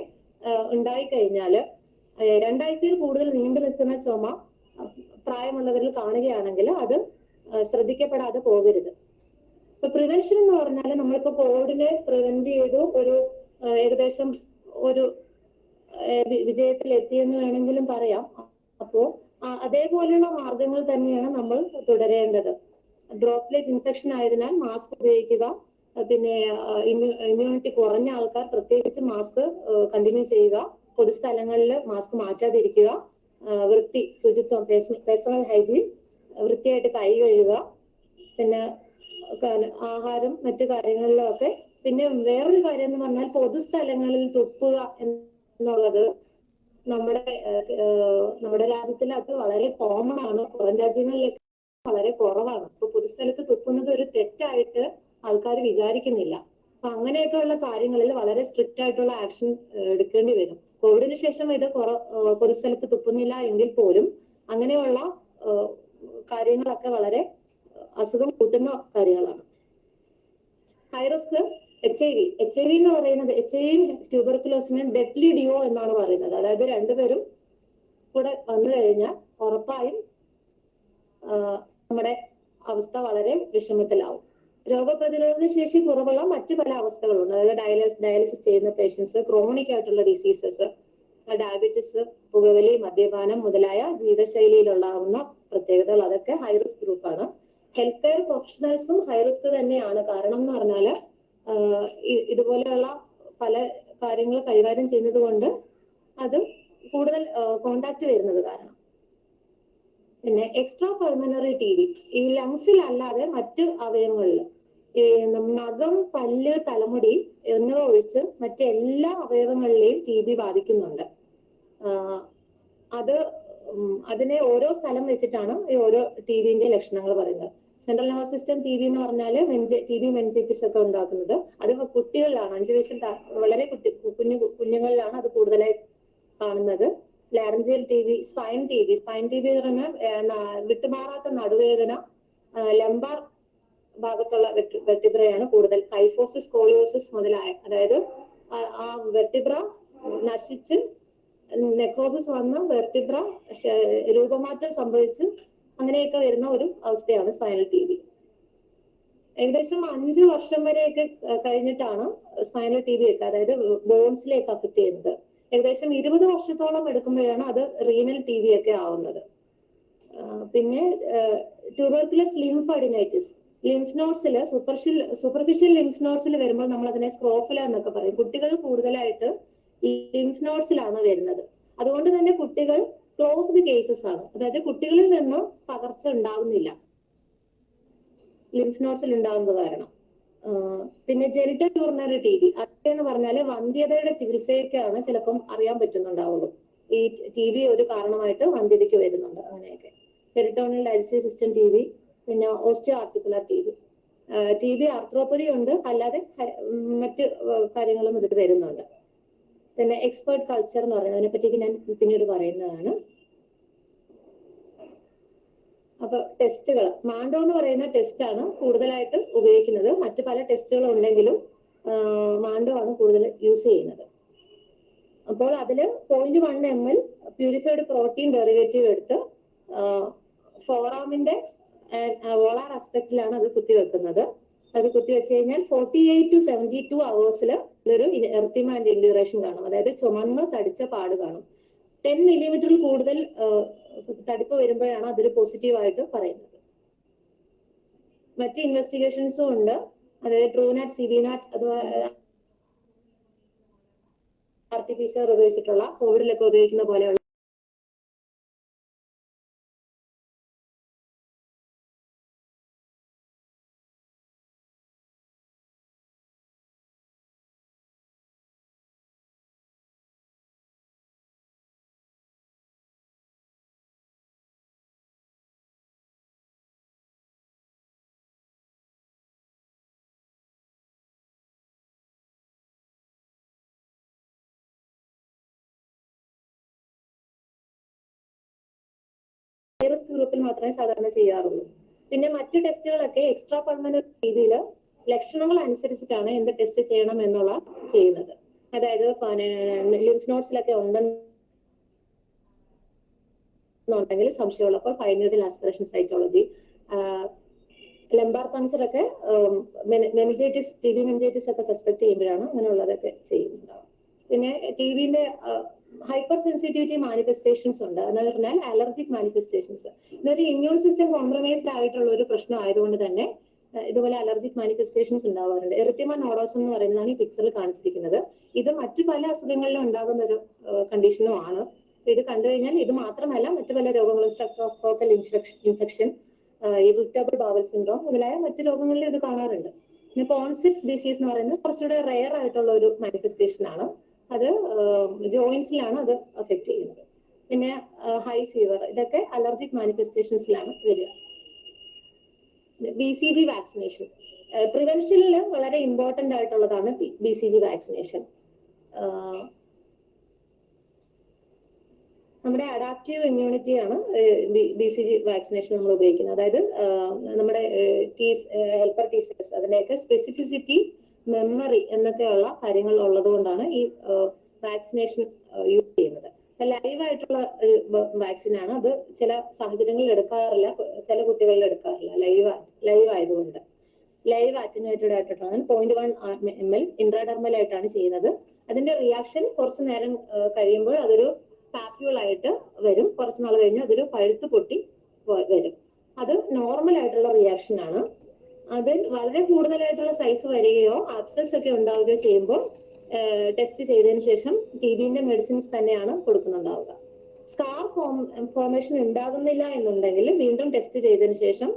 ഉണ്ടായി ആ, രണ്ടാഴ്ചയിൽ കൂടുതൽ നീണ്ടു നിൽക്കുന്ന ചുമ പ്രായമുള്ളവരിൽ കാണുകയാണെങ്കിൽ അത് ശ്രദ്ധിക്കപ്പെടാതെ പോകരുത്. ഇപ്പൊ പ്രിവെൻഷൻ എന്ന് പറഞ്ഞാൽ നമ്മളിപ്പോ കോവിഡിനെ പ്രിവെന്റ് ചെയ്തു ഒരു ഏകദേശം ഒരു വിജയത്തിൽ എത്തിയെന്ന് വേണമെങ്കിലും പറയാം. അപ്പോ അതേപോലെയുള്ള മാർഗങ്ങൾ തന്നെയാണ് നമ്മൾ തുടരേണ്ടത്. ഡ്രോപ്ലെറ്റ് ഇൻഫെക്ഷൻ ആയതിനാൽ മാസ്ക് ഉപയോഗിക്കുക പിന്നെ ഇമ്മ്യൂണിറ്റി കുറഞ്ഞ ആൾക്കാർ പ്രത്യേകിച്ച് മാസ്ക് കണ്ടിന്യൂ ചെയ്യുക പൊതുസ്ഥലങ്ങളിൽ മാസ്ക് മാറ്റാതിരിക്കുക വൃത്തി ശുചിത്വം പേഴ്സണൽ ഹൈജീൻ വൃത്തിയായിട്ട് കൈ കഴുകുക പിന്നെ ആഹാരം മറ്റു കാര്യങ്ങളിലൊക്കെ. പിന്നെ വേറൊരു കാര്യം എന്ന് പറഞ്ഞാൽ പൊതുസ്ഥലങ്ങളിൽ തുപ്പുക എന്നുള്ളത് നമ്മുടെ നമ്മുടെ രാജ്യത്തിൽ അത് വളരെ കോമൺ ആണ്. പുറം രാജ്യങ്ങളിലേക്ക് വളരെ കുറവാണ്. ഇപ്പൊ പൊതുസ്ഥലത്ത് തുപ്പുന്നത് ഒരു തെറ്റായിട്ട് ആൾക്കാർ വിചാരിക്കുന്നില്ല. അപ്പൊ അങ്ങനെയൊക്കെയുള്ള കാര്യങ്ങളിൽ വളരെ സ്ട്രിക്റ്റ് ആയിട്ടുള്ള ആക്ഷൻ എടുക്കേണ്ടി വരും. കോവിഡിന് ശേഷം ഇത് കുറ പൊതുസ്ഥലത്ത് തുപ്പുന്നില്ല എങ്കിൽ പോലും അങ്ങനെയുള്ള കാര്യങ്ങളൊക്കെ വളരെ അസുഖം കൂട്ടുന്ന കാര്യങ്ങളാണ്. High risk H I V H I V എന്ന് പറയുന്നത് എച്ച് ഐ വി ട്യൂബർക്കുലോസിന് ഡെഡ്ലി ഡിയോ എന്നാണ് പറയുന്നത്. അതായത് രണ്ടുപേരും കൂടെ വന്നു കഴിഞ്ഞാൽ ഉറപ്പായും നമ്മുടെ അവസ്ഥ വളരെ വിഷമത്തിലാവും. രോഗപ്രതിരോധ ശേഷി കുറവുള്ള മറ്റു പല അവസ്ഥകളുണ്ട്. അതായത് ഡയാലിസ് ഡയാലിസിസ് ചെയ്യുന്ന പേഷ്യൻസ് ക്രോണിക് ആയിട്ടുള്ള ഡിസീസസ് ഡയബറ്റിസ് പുകവലി മദ്യപാനം മുതലായ ജീവിതശൈലിയിലുള്ളാവുന്ന പ്രത്യേകതകൾ അതൊക്കെ ഹൈ റിസ്ക് ഗ്രൂപ്പാണ് ഹെൽത്ത് കെയർ പ്രൊഫഷണൽസും ഹൈ റിസ്ക് തന്നെയാണ്. കാരണം എന്ന് ഇ- ഇതുപോലെയുള്ള പല കാര്യങ്ങൾ കൈകാര്യം ചെയ്യുന്നത് കൊണ്ട് അത് കൂടുതൽ കോണ്ടാക്ട് വരുന്നത് കാരണം. പിന്നെ എക്സ്ട്രാ പൾമനറി ടി വി ഈ ലങ്സിൽ അല്ലാതെ മറ്റ് അവയവങ്ങളിൽ നഖം പല്ല് തലമുടി എന്നിവ ഒഴിച്ച് മറ്റെല്ലാ അവയവങ്ങളിലെയും ടി ബി ബാധിക്കുന്നുണ്ട്. അത് അതിനെ ഓരോ സ്ഥലം വെച്ചിട്ടാണ് ഈ ഓരോ ടി വിന്റെ ലക്ഷണങ്ങൾ പറയുന്നത്. Central nervous system T B എന്ന് പറഞ്ഞാൽ ടി ബി മെൻജൈറ്റിസ് ഒക്കെ ഉണ്ടാക്കുന്നത്. അത് കുട്ടികളിലാണ്. അഞ്ചു വയസ്സിൽ വളരെ കുട്ടി കുഞ്ഞു കുഞ്ഞുങ്ങളിലാണ് അത് കൂടുതലായി കാണുന്നത്. Laryngeal T B spine T B spine T B എന്ന് പറഞ്ഞാൽ വിട്ടുമാറാത്ത നടുവേദന ലംബാർ ഭാഗത്തുള്ള വെട്ടിബ്രയാണ് കൂടുതൽ. കൈഫോസിസ് കോളിയോസിസ് മുതലായ അതായത് ആ- വെട്ടിബ്ര നശിച്ച് നെക്രോസിസ് വന്ന് വെർട്ടിബ്ര രൂപമാറ്റം സംഭവിച്ച് അങ്ങനെയൊക്കെ വരുന്ന ഒരു അവസ്ഥയാണ് സ്പൈനൽ ടി ബി ഏകദേശം അഞ്ച് വർഷം വരെയൊക്കെ കഴിഞ്ഞിട്ടാണ് സ്പൈനൽ ടി ബി ഒക്കെ അതായത് ബോൺസിലേക്ക് അഫക്ട് ചെയ്യുന്നത്. ഏകദേശം ഇരുപത് വർഷത്തോളം എടുക്കുമ്പോഴാണ് അത് റീനൽ ടി ബി ഒക്കെ ആവുന്നത്. പിന്നെ ട്യൂബർക്കുലസ് ലിംഫ് അഡിനൈറ്റിസ് ലിംഫ് നോട്ട്സിൽ സൂപ്പർഷ്യൽ സൂപ്പർഫിഷ്യൽ ലിംഫ് നോട്ട്സിൽ വരുമ്പോൾ നമ്മൾ അതിനെ സ്ക്രോഫില എന്നൊക്കെ പറയും. കുട്ടികൾ കൂടുതലായിട്ട് ലിംഫ് നോട്ട്സിലാണ് വരുന്നത്. അതുകൊണ്ട് തന്നെ കുട്ടികൾ ക്ലോസ്ഡ് കേസസ് ആണ്. അതായത് കുട്ടികളിൽ നിന്ന് പകർച്ച ഉണ്ടാകുന്നില്ല ലിംഫ് നോട്ട്സിൽ ഉണ്ടാകുന്നത് കാരണം. പിന്നെ ജെനിറ്റൽ യൂറിനറി ടി ബി അതെന്ന് പറഞ്ഞാൽ വന്ധ്യതയുടെ ചികിത്സയൊക്കെയാണ് ചിലപ്പം അറിയാൻ പറ്റുന്നുണ്ടാവുള്ളൂ. ഈ ടി ബി ഒരു കാരണമായിട്ട് വന്ധ്യതയ്ക്ക് വരുന്നുണ്ട് അങ്ങനെയൊക്കെ. Peritoneal digestive system T B പിന്നെ osteo articular T B T B arthropathy ഉണ്ട്. അല്ലാതെ മറ്റ് കാര്യങ്ങളും ഇതിൽ വരുന്നുണ്ട്. പിന്നെ എക്സ്പേർട്ട് കൾച്ചർ എന്ന് പറയുന്നതിനെ അതിനെ പറ്റി ഞാൻ പിന്നീട് പറയുന്നതാണ്. അപ്പൊ ടെസ്റ്റുകൾ മാൻഡോ എന്ന് പറയുന്ന ടെസ്റ്റ് ആണ് കൂടുതലായിട്ട് ഉപയോഗിക്കുന്നത്. മറ്റു പല ടെസ്റ്റുകളും ഉണ്ടെങ്കിലും മാൻഡോ ആണ് കൂടുതൽ യൂസ് ചെയ്യുന്നത്. അപ്പോൾ അതിൽ point one M L purified protein derivative എടുത്ത് ഫോറാമിന്റെ വോളാർ അസ്പെക്റ്റിലാണ് അത് കുത്തിവെക്കുന്നത്. അത് കുത്തിവെച്ച് കഴിഞ്ഞാൽ forty eight to seventy two അവേഴ്സിൽ ഒരു എർത്തിമാൻഡ് ഇൻഡ്യൂറേഷൻ കാണും. അതായത് ചുമന്ന് തടിച്ച പാട് കാണും. ടെൻ മില്ലിമീറ്ററിൽ കൂടുതൽ തടിപ്പ് വരുമ്പോഴാണ് അതൊരു പോസിറ്റീവായിട്ട് പറയുന്നത്. മറ്റ് ഇൻവെസ്റ്റിഗേഷൻസും ഉണ്ട്. അതായത് ട്രൂനാറ്റ് സിബിനാറ്റ് അഥവാ R T P C R ഉപയോഗിച്ചിട്ടുള്ള കോവിഡിലൊക്കെ ഉപയോഗിക്കുന്ന പോലെയുള്ള റിസ്ക് ഗ്രൂപ്പിൽ മാത്രമേ സാധാരണ ചെയ്യാറുള്ളൂ. പിന്നെ മറ്റു ടെസ്റ്റുകളൊക്കെ എക്സ്ട്രാ പെർമനന്റ് രീതിയിൽ ലക്ഷണങ്ങൾ അനുസരിച്ചിട്ടാണ് എന്ത് ടെസ്റ്റ് ചെയ്യണം എന്നുള്ള ചെയ്യുന്നത്. അതായത് ലിംഫ് നോട്ട്സിലൊക്കെ ഉണ്ടെന്നുണ്ടെങ്കിൽ സംശയമുള്ളപ്പോൾ ഫൈനൽ ആസ്പിറേഷൻ സൈക്കോളജി ലെമ്പാർ കൺസർ ഒക്കെ മെനിജൈറ്റിസ് ടി ബി മെനിജൈറ്റിസ് ഒക്കെ സസ്പെക്ട് ചെയ്യുമ്പോഴാണ് അങ്ങനെയുള്ളതൊക്കെ ചെയ്യുന്നുണ്ടാവും പിന്നെ ടി വിന്റെ ഹൈപ്പർ സെൻസിറ്റിവിറ്റി മാനിഫെസ്റ്റേഷൻസ് ഉണ്ട്. എന്ന് പറഞ്ഞാൽ അലർജിക് മാനിഫെസ്റ്റേഷൻസ് ഇതൊരു ഇമ്മ്യൂൺ സിസ്റ്റം കോംപ്രമൈസ്ഡ് ആയിട്ടുള്ള ഒരു പ്രശ്നം ആയതുകൊണ്ട് തന്നെ ഇതുപോലെ അലർജിക് മാനിഫെസ്റ്റേഷൻസ് ഉണ്ടാവാറുണ്ട്. എറിത്തിമ നോഡോസ് എന്ന് പറയുന്നതാണ് ഈ പിക്ചറിൽ കാണിച്ചിരിക്കുന്നത്. ഇത് മറ്റു പല അസുഖങ്ങളിലും ഉണ്ടാകുന്ന ഒരു കണ്ടീഷനും ആണ്. ഇത് കണ്ടു കഴിഞ്ഞാൽ ഇത് മാത്രമല്ല മറ്റു പല രോഗങ്ങളും streptococcal infection irritable bowel syndrome മുതലായ മറ്റു രോഗങ്ങളിലും ഇത് കാണാറുണ്ട്. പിന്നെ പോൺസിറ്റ്സ് ഡിസീസ് എന്ന് പറയുന്നത് കുറച്ചുകൂടെ റെയർ ആയിട്ടുള്ള ഒരു മാനിഫെസ്റ്റേഷൻ ആണ്. അത് ജോയിൻസിലാണ് അത് അഫക്ട് ചെയ്യുന്നത്. പിന്നെ ഹൈ ഫീവർ ഇതൊക്കെ അലർജിക് മാനിഫെസ്റ്റേഷൻസിലാണ് വരിക. ബി സി ജി വാക്സിനേഷൻ പ്രിവെൻഷനിൽ വളരെ ഇമ്പോർട്ടന്റ് ആയിട്ടുള്ളതാണ് ബി സി ജി വാക്സിനേഷൻ നമ്മുടെ അഡാപ്റ്റീവ് ഇമ്മ്യൂണിറ്റി ആണ് ബി സി ജി വാക്സിനേഷൻ നമ്മൾ ഉപയോഗിക്കുന്നത്. അതായത് നമ്മുടെ ഹെൽപ്പർ ടീ സെൽസ് അതിന്റെയൊക്കെ സ്പെസിഫിസിറ്റി മെമ്മറി എന്നൊക്കെയുള്ള കാര്യങ്ങൾ ഉള്ളത് കൊണ്ടാണ് ഈ വാക്സിനേഷൻ യൂസ് ചെയ്യുന്നത്. ലൈവ് ആയിട്ടുള്ള ഒരു വാക്സിൻ ആണ്. അത് ചില സാഹചര്യങ്ങളിൽ എടുക്കാറില്ല. ചില കുട്ടികളിൽ എടുക്കാറില്ല. ലൈവ് ലൈവ് ആയതുകൊണ്ട്. ലൈവ് ആറ്റിനുവേറ്റഡ് ആയിട്ടുള്ളതാണ് point one M L intradermal ആയിട്ടാണ് ചെയ്യുന്നത്. അതിന്റെ റിയാക്ഷൻ കുറച്ച് നേരം കഴിയുമ്പോൾ അതൊരു പാപ്യൂൾ ആയിട്ട് വരും. കുറച്ച് നാൾ കഴിഞ്ഞ് അതൊരു പഴുത്ത് പൊട്ടി വരും. അത് നോർമൽ ആയിട്ടുള്ള റിയാക്ഷൻ ആണ്. അത് വളരെ കൂടുതലായിട്ടുള്ള സൈസ് വരികയോ അബ്സസ് ഒക്കെ ഉണ്ടാവുകയോ ചെയ്യുമ്പോൾ ടെസ്റ്റ് ചെയ്തതിന് ശേഷം ടി ബിന്റെ മെഡിസിൻസ് തന്നെയാണ് കൊടുക്കുന്നുണ്ടാവുക. സ്കാർ ഫോം ഫോർമേഷൻ ഉണ്ടാകുന്നില്ല എന്നുണ്ടെങ്കിൽ വീണ്ടും ടെസ്റ്റ് ചെയ്തതിന് ശേഷം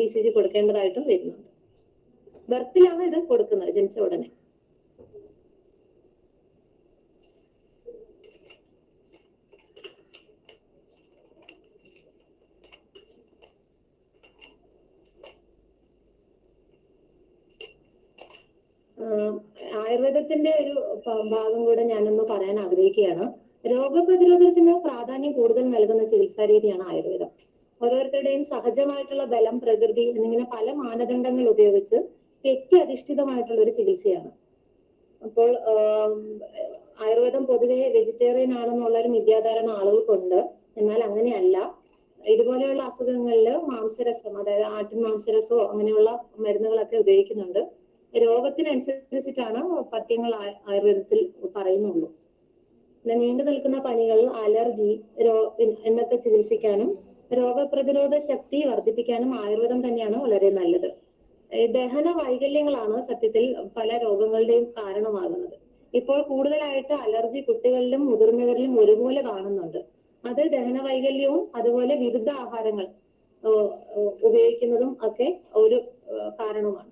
ബി സി ജി കൊടുക്കേണ്ടതായിട്ടും വരുന്നുണ്ട്. ബർത്തിലാണ് ഇത് കൊടുക്കുന്നത് ജനിച്ച ഉടനെ. ആയുർവേദത്തിന്റെ ഒരു ഭാഗം കൂടെ ഞാനൊന്ന് പറയാൻ ആഗ്രഹിക്കുകയാണ്. രോഗപ്രതിരോധത്തിന് പ്രാധാന്യം കൂടുതൽ നൽകുന്ന ചികിത്സാ രീതിയാണ് ആയുർവേദം. ഓരോരുത്തരുടെയും സഹജമായിട്ടുള്ള ബലം പ്രകൃതി എന്നിങ്ങനെ പല മാനദണ്ഡങ്ങൾ ഉപയോഗിച്ച് വ്യക്തി അധിഷ്ഠിതമായിട്ടുള്ള ഒരു ചികിത്സയാണ്. അപ്പോൾ ആയുർവേദം പൊതുവെ വെജിറ്റേറിയൻ ആണെന്നുള്ള ഒരു മിഥ്യാധാരണ ആളുകൾക്കുണ്ട്. എന്നാൽ അങ്ങനെയല്ല. ഇതുപോലെയുള്ള അസുഖങ്ങളിൽ മാംസരസം അതായത് ആട്ടിൻ മാംസരസോ അങ്ങനെയുള്ള മരുന്നുകളൊക്കെ ഉപയോഗിക്കുന്നുണ്ട്. രോഗത്തിനനുസരിച്ചിട്ടാണ് പഥ്യങ്ങൾ ആയുർവേദത്തിൽ പറയുന്നുള്ളൂ. നീണ്ടു നിൽക്കുന്ന പനികൾ അലർജി രോ എന്നൊക്കെ ചികിത്സിക്കാനും രോഗപ്രതിരോധ ശക്തി വർദ്ധിപ്പിക്കാനും ആയുർവേദം തന്നെയാണ് വളരെ നല്ലത്. ദഹന വൈകല്യങ്ങളാണ് സത്യത്തിൽ പല രോഗങ്ങളുടെയും കാരണമാകുന്നത്. ഇപ്പോൾ കൂടുതലായിട്ട് അലർജി കുട്ടികളിലും മുതിർന്നവരിലും ഒരുപോലെ കാണുന്നുണ്ട്. അത് ദഹന വൈകല്യവും അതുപോലെ വിരുദ്ധ ആഹാരങ്ങൾ ഉപയോഗിക്കുന്നതും ഒക്കെ ഒരു കാരണമാണ്.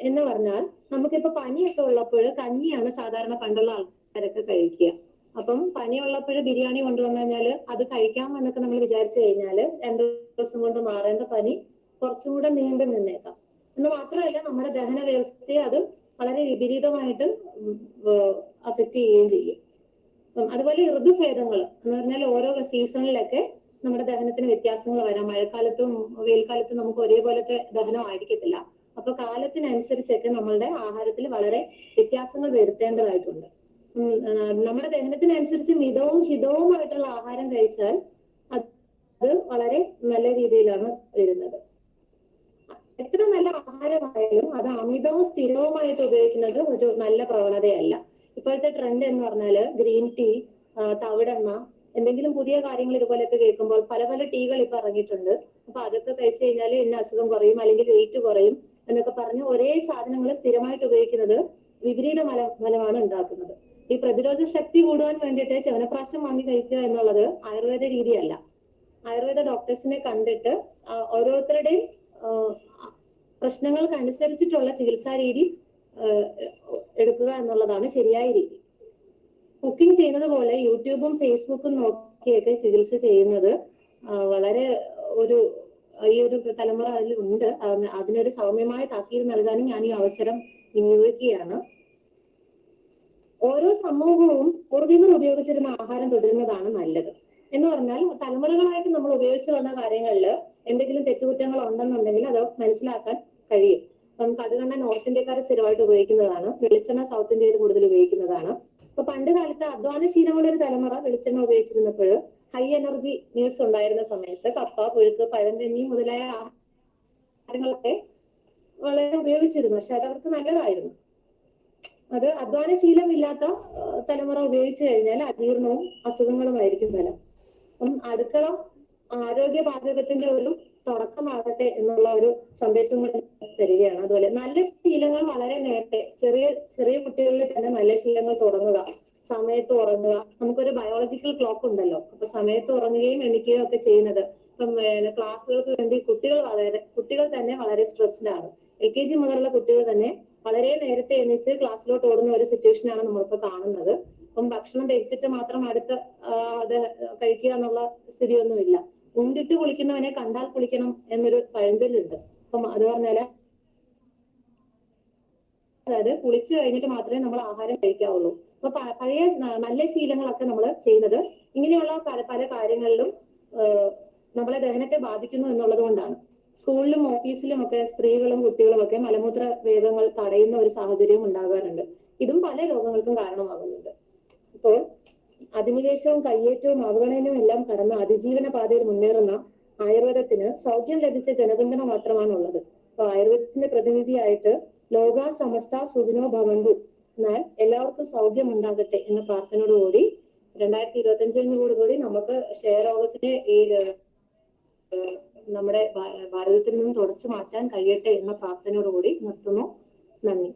എന്ന് പറഞ്ഞാൽ നമുക്കിപ്പോ പനിയൊക്കെ ഉള്ളപ്പോൾ കഞ്ഞിയാണ് സാധാരണ പണ്ടുള്ള ആൾക്കാരൊക്കെ കഴിക്കുക. അപ്പം പനി ഉള്ളപ്പോൾ ബിരിയാണി കൊണ്ടുവന്നു കഴിഞ്ഞാൽ അത് കഴിക്കാം എന്നൊക്കെ നമ്മൾ വിചാരിച്ചു കഴിഞ്ഞാൽ രണ്ടു ദിവസം കൊണ്ട് മാറേണ്ട പനി കുറച്ചും കൂടെ നീണ്ടു നിന്നേക്കാം. എന്ന് മാത്രമല്ല നമ്മുടെ ദഹന വ്യവസ്ഥയെ അത് വളരെ വിപരീതമായിട്ട് അഫക്റ്റ് ചെയ്യുകയും ചെയ്യും. അതുപോലെ ഋതുഭേദങ്ങൾ എന്ന് പറഞ്ഞാൽ ഓരോ സീസണിലൊക്കെ നമ്മുടെ ദഹനത്തിന് വ്യത്യാസങ്ങൾ വരാം. മഴക്കാലത്തും വെയിൽക്കാലത്തും നമുക്ക് ഒരേപോലത്തെ ദഹനം ആയിരിക്കത്തില്ല അപ്പൊ കാലത്തിനനുസരിച്ചൊക്കെ നമ്മളുടെ ആഹാരത്തിൽ വളരെ വ്യത്യാസങ്ങൾ വരുത്തേണ്ടതായിട്ടുണ്ട്. നമ്മുടെ ദഹനത്തിനനുസരിച്ച് മിതവും ഹിതവുമായിട്ടുള്ള ആഹാരം കഴിച്ചാൽ അത് വളരെ നല്ല രീതിയിലാണ് വരുന്നത്. എത്ര നല്ല ആഹാരമായാലും അത് അമിതവും സ്ഥിരവുമായിട്ട് ഉപയോഗിക്കുന്നത് ഒരു നല്ല പ്രവണതയല്ല. ഇപ്പോഴത്തെ ട്രെൻഡ് എന്ന് പറഞ്ഞാൽ ഗ്രീൻ ടീ തവിടെണ്ണ എന്തെങ്കിലും പുതിയ കാര്യങ്ങൾ ഇതുപോലെയൊക്കെ കേൾക്കുമ്പോൾ പല പല ടീകൾ ഇപ്പൊ ഇറങ്ങിയിട്ടുണ്ട്. അപ്പൊ അതൊക്കെ കഴിച്ചു കഴിഞ്ഞാൽ ഇന്ന അസുഖം കുറയും അല്ലെങ്കിൽ വെയിറ്റ് കുറയും. എന്നൊക്കെ പറഞ്ഞ് ഒരേ സാധനങ്ങൾ സ്ഥിരമായിട്ട് ഉപയോഗിക്കുന്നത് വിപരീത ഫല ഫലമാണ് ഉണ്ടാക്കുന്നത്. ഈ പ്രതിരോധ ശക്തി കൂടുവാൻ വേണ്ടിയിട്ട് ചവനപ്രാശം വാങ്ങി കഴിക്കുക എന്നുള്ളത് ആയുർവേദ രീതിയല്ല. ആയുർവേദ ഡോക്ടേഴ്സിനെ കണ്ടിട്ട് ഓരോരുത്തരുടെയും ആ, പ്രശ്നങ്ങൾക്ക് അനുസരിച്ചിട്ടുള്ള ചികിത്സാ രീതി എടുക്കുക എന്നുള്ളതാണ് ശരിയായ രീതി. കുക്കിംഗ് ചെയ്യുന്നത് പോലെ യൂട്യൂബും ഫേസ്ബുക്കും നോക്കിയൊക്കെ ചികിത്സ ചെയ്യുന്നത് വളരെ ഒരു ഈ ഒരു തലമുറ അതിന് അതിനൊരു സൗമ്യമായ താക്കീത് നൽകാനും ഞാൻ ഈ അവസരം വിനിയോഗിക്കുകയാണ്. ഓരോ സമൂഹവും പൂർവികർ ഉപയോഗിച്ചിരുന്ന ആഹാരം തുടരുന്നതാണ് നല്ലത്. എന്ന് പറഞ്ഞാൽ തലമുറകളായിട്ട് നമ്മൾ ഉപയോഗിച്ചു വന്ന കാര്യങ്ങളിൽ എന്തെങ്കിലും തെറ്റുകുറ്റങ്ങൾ ഉണ്ടെന്നുണ്ടെങ്കിൽ അത് മനസ്സിലാക്കാൻ കഴിയും. ഇപ്പം കടുകണ്ണ നോർത്ത് ഇന്ത്യക്കാർ സ്ഥിരമായിട്ട് ഉപയോഗിക്കുന്നതാണ്. വെളിച്ചെണ്ണ സൗത്ത് ഇന്ത്യയിൽ കൂടുതൽ ഉപയോഗിക്കുന്നതാണ്. ഇപ്പൊ പണ്ട് കാലത്ത് അധ്വാനശീലമുള്ള ഒരു തലമുറ വെളിച്ചെണ്ണ ഉപയോഗിച്ചിരുന്നപ്പോൾ ഹൈ എനർജി മീൽസ് ഉണ്ടായിരുന്ന സമയത്ത് കപ്പ പുഴുക്ക് പഴങ്കഞ്ഞി മുതലായ ആഹാരങ്ങളൊക്കെ വളരെ ഉപയോഗിച്ചിരുന്നു. പക്ഷെ അത് അവർക്ക് നല്ലതായിരുന്നു. അത് അധ്വാനശീലമില്ലാത്ത തലമുറ ഉപയോഗിച്ചു കഴിഞ്ഞാൽ അജീർണവും അസുഖങ്ങളുമായിരിക്കും ഫലം. അപ്പം അടുക്കള ആരോഗ്യ പാചകത്തിന്റെ ഒരു തുടക്കമാകട്ടെ എന്നുള്ള ഒരു സന്ദേശം തരികയാണ്. അതുപോലെ നല്ല ശീലങ്ങൾ വളരെ നേരത്തെ ചെറിയ ചെറിയ കുട്ടികളിൽ തന്നെ നല്ല ശീലങ്ങൾ തുടങ്ങുക. സമയത്ത് ഉറങ്ങുക. നമുക്കൊരു ബയോളജിക്കൽ ക്ലോക്ക് ഉണ്ടല്ലോ. അപ്പൊ സമയത്ത് ഉറങ്ങുകയും എണീക്കുകയും ഒക്കെ ചെയ്യുന്നത് ഇപ്പം ക്ലാസ്സുകൾക്ക് വേണ്ടി കുട്ടികൾ വളരെ കുട്ടികൾ തന്നെ വളരെ സ്ട്രെസ്ഡ് ആണ്. എൽ കെ ജി മുതലുള്ള കുട്ടികൾ തന്നെ വളരെ നേരത്തെ എണീച്ച് ക്ലാസ്സിലോട്ട് ഓടുന്ന ഒരു സിറ്റുവേഷൻ ആണ് നമ്മളിപ്പോ കാണുന്നത്. അപ്പം ഭക്ഷണം കഴിച്ചിട്ട് മാത്രം അടുത്ത് അത് കഴിക്കുക എന്നുള്ള സ്ഥിതിയൊന്നുമില്ല. ഉണ്ടിട്ട് കുളിക്കുന്നവനെ കണ്ടാൽ കുളിക്കണം എന്നൊരു പഴഞ്ചൊല്ലുണ്ട്. അപ്പം അത് പറഞ്ഞാൽ അതായത് കുളിച്ചു കഴിഞ്ഞിട്ട് മാത്രമേ നമ്മൾ ആഹാരം കഴിക്കാവുള്ളൂ. അപ്പൊ പഴയ നല്ല ശീലങ്ങളൊക്കെ നമ്മൾ ചെയ്യുന്നത് ഇങ്ങനെയുള്ള പല പല കാര്യങ്ങളിലും നമ്മളെ ദഹനത്തെ ബാധിക്കുന്നു എന്നുള്ളത് കൊണ്ടാണ്. സ്കൂളിലും ഓഫീസിലും ഒക്കെ സ്ത്രീകളും കുട്ടികളും ഒക്കെ മലമൂത്ര വേഗങ്ങൾ തടയുന്ന ഒരു സാഹചര്യം ഉണ്ടാകാറുണ്ട്. ഇതും പല രോഗങ്ങൾക്കും കാരണമാകുന്നുണ്ട്. ഇപ്പോൾ അധിനിവേശവും കയ്യേറ്റവും അവഗണനയും എല്ലാം കടന്ന് അതിജീവന പാതയിൽ മുന്നേറുന്ന ആയുർവേദത്തിന് സൗഖ്യം ലഭിച്ച ജനപിന്തുണ മാത്രമാണുള്ളത്. അപ്പൊ ആയുർവേദത്തിന്റെ പ്രതിനിധിയായിട്ട് ലോക സമസ്ത സുഖിനോ ഭവന്തു എന്നാൽ എല്ലാവർക്കും സൗഖ്യം ഉണ്ടാകട്ടെ എന്ന പ്രാർത്ഥനയോടുകൂടി രണ്ടായിരത്തി ഇരുപത്തി അഞ്ചിനോടുകൂടി നമുക്ക് ക്ഷയരോഗത്തിനെ ഈ നമ്മുടെ ഭാരതത്തിൽ നിന്ന് തുടച്ചു മാറ്റാൻ കഴിയട്ടെ എന്ന പ്രാർത്ഥനയോടുകൂടി നിർത്തുന്നു. നന്ദി.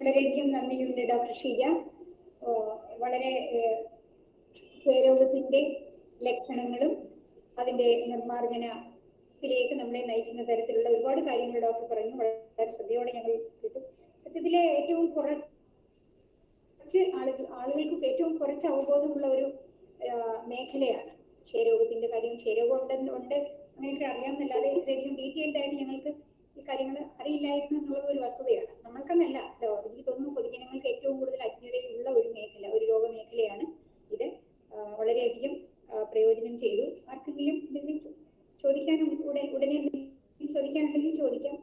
വളരെയധികം നന്ദിയുണ്ട് ഡോക്ടർ ഷീജ. വളരെ ക്ഷയരോഗത്തിന്റെ ലക്ഷണങ്ങളും അതിന്റെ നിർമ്മാർജനത്തിലേക്ക് നമ്മളെ നയിക്കുന്ന തരത്തിലുള്ള ഒരുപാട് കാര്യങ്ങൾ ഡോക്ടർ പറഞ്ഞു. വളരെ ശ്രദ്ധയോടെ ഞങ്ങൾ കേട്ടു. സത്യത്തിലെ ഏറ്റവും കുറച്ച് ആളുകൾ ആളുകൾക്ക് ഏറ്റവും കുറച്ച് അവബോധമുള്ള ഒരു മേഖലയാണ് ക്ഷയരോഗത്തിന്റെ കാര്യം. ക്ഷയരോഗം ഉണ്ടെന്ന് ഉണ്ട്. അങ്ങനെയൊക്കെ അറിയാമെന്നല്ലാതെ ഇത്രയധികം ഡീറ്റെയിൽഡ് ആയിട്ട് ഞങ്ങൾക്ക് ഈ കാര്യങ്ങൾ അറിയില്ലായിരുന്നു എന്നുള്ളത് ഒരു വസ്തുതയാണ്. നമ്മൾക്കെന്നല്ല എനിക്ക് തോന്നുന്നു പൊതുജനങ്ങൾക്ക് ഏറ്റവും കൂടുതൽ അജ്ഞതയുള്ള ഒരു മേഖല ഒരു രോഗമേഖലയാണ് ഇത്. വളരെയധികം പ്രയോജനം ചെയ്തു. ആർക്കെങ്കിലും എന്തെങ്കിലും ചോദിക്കാനും ഉടൻ ഉടനെ ചോദിക്കാനുണ്ടെങ്കിൽ ചോദിക്കാം.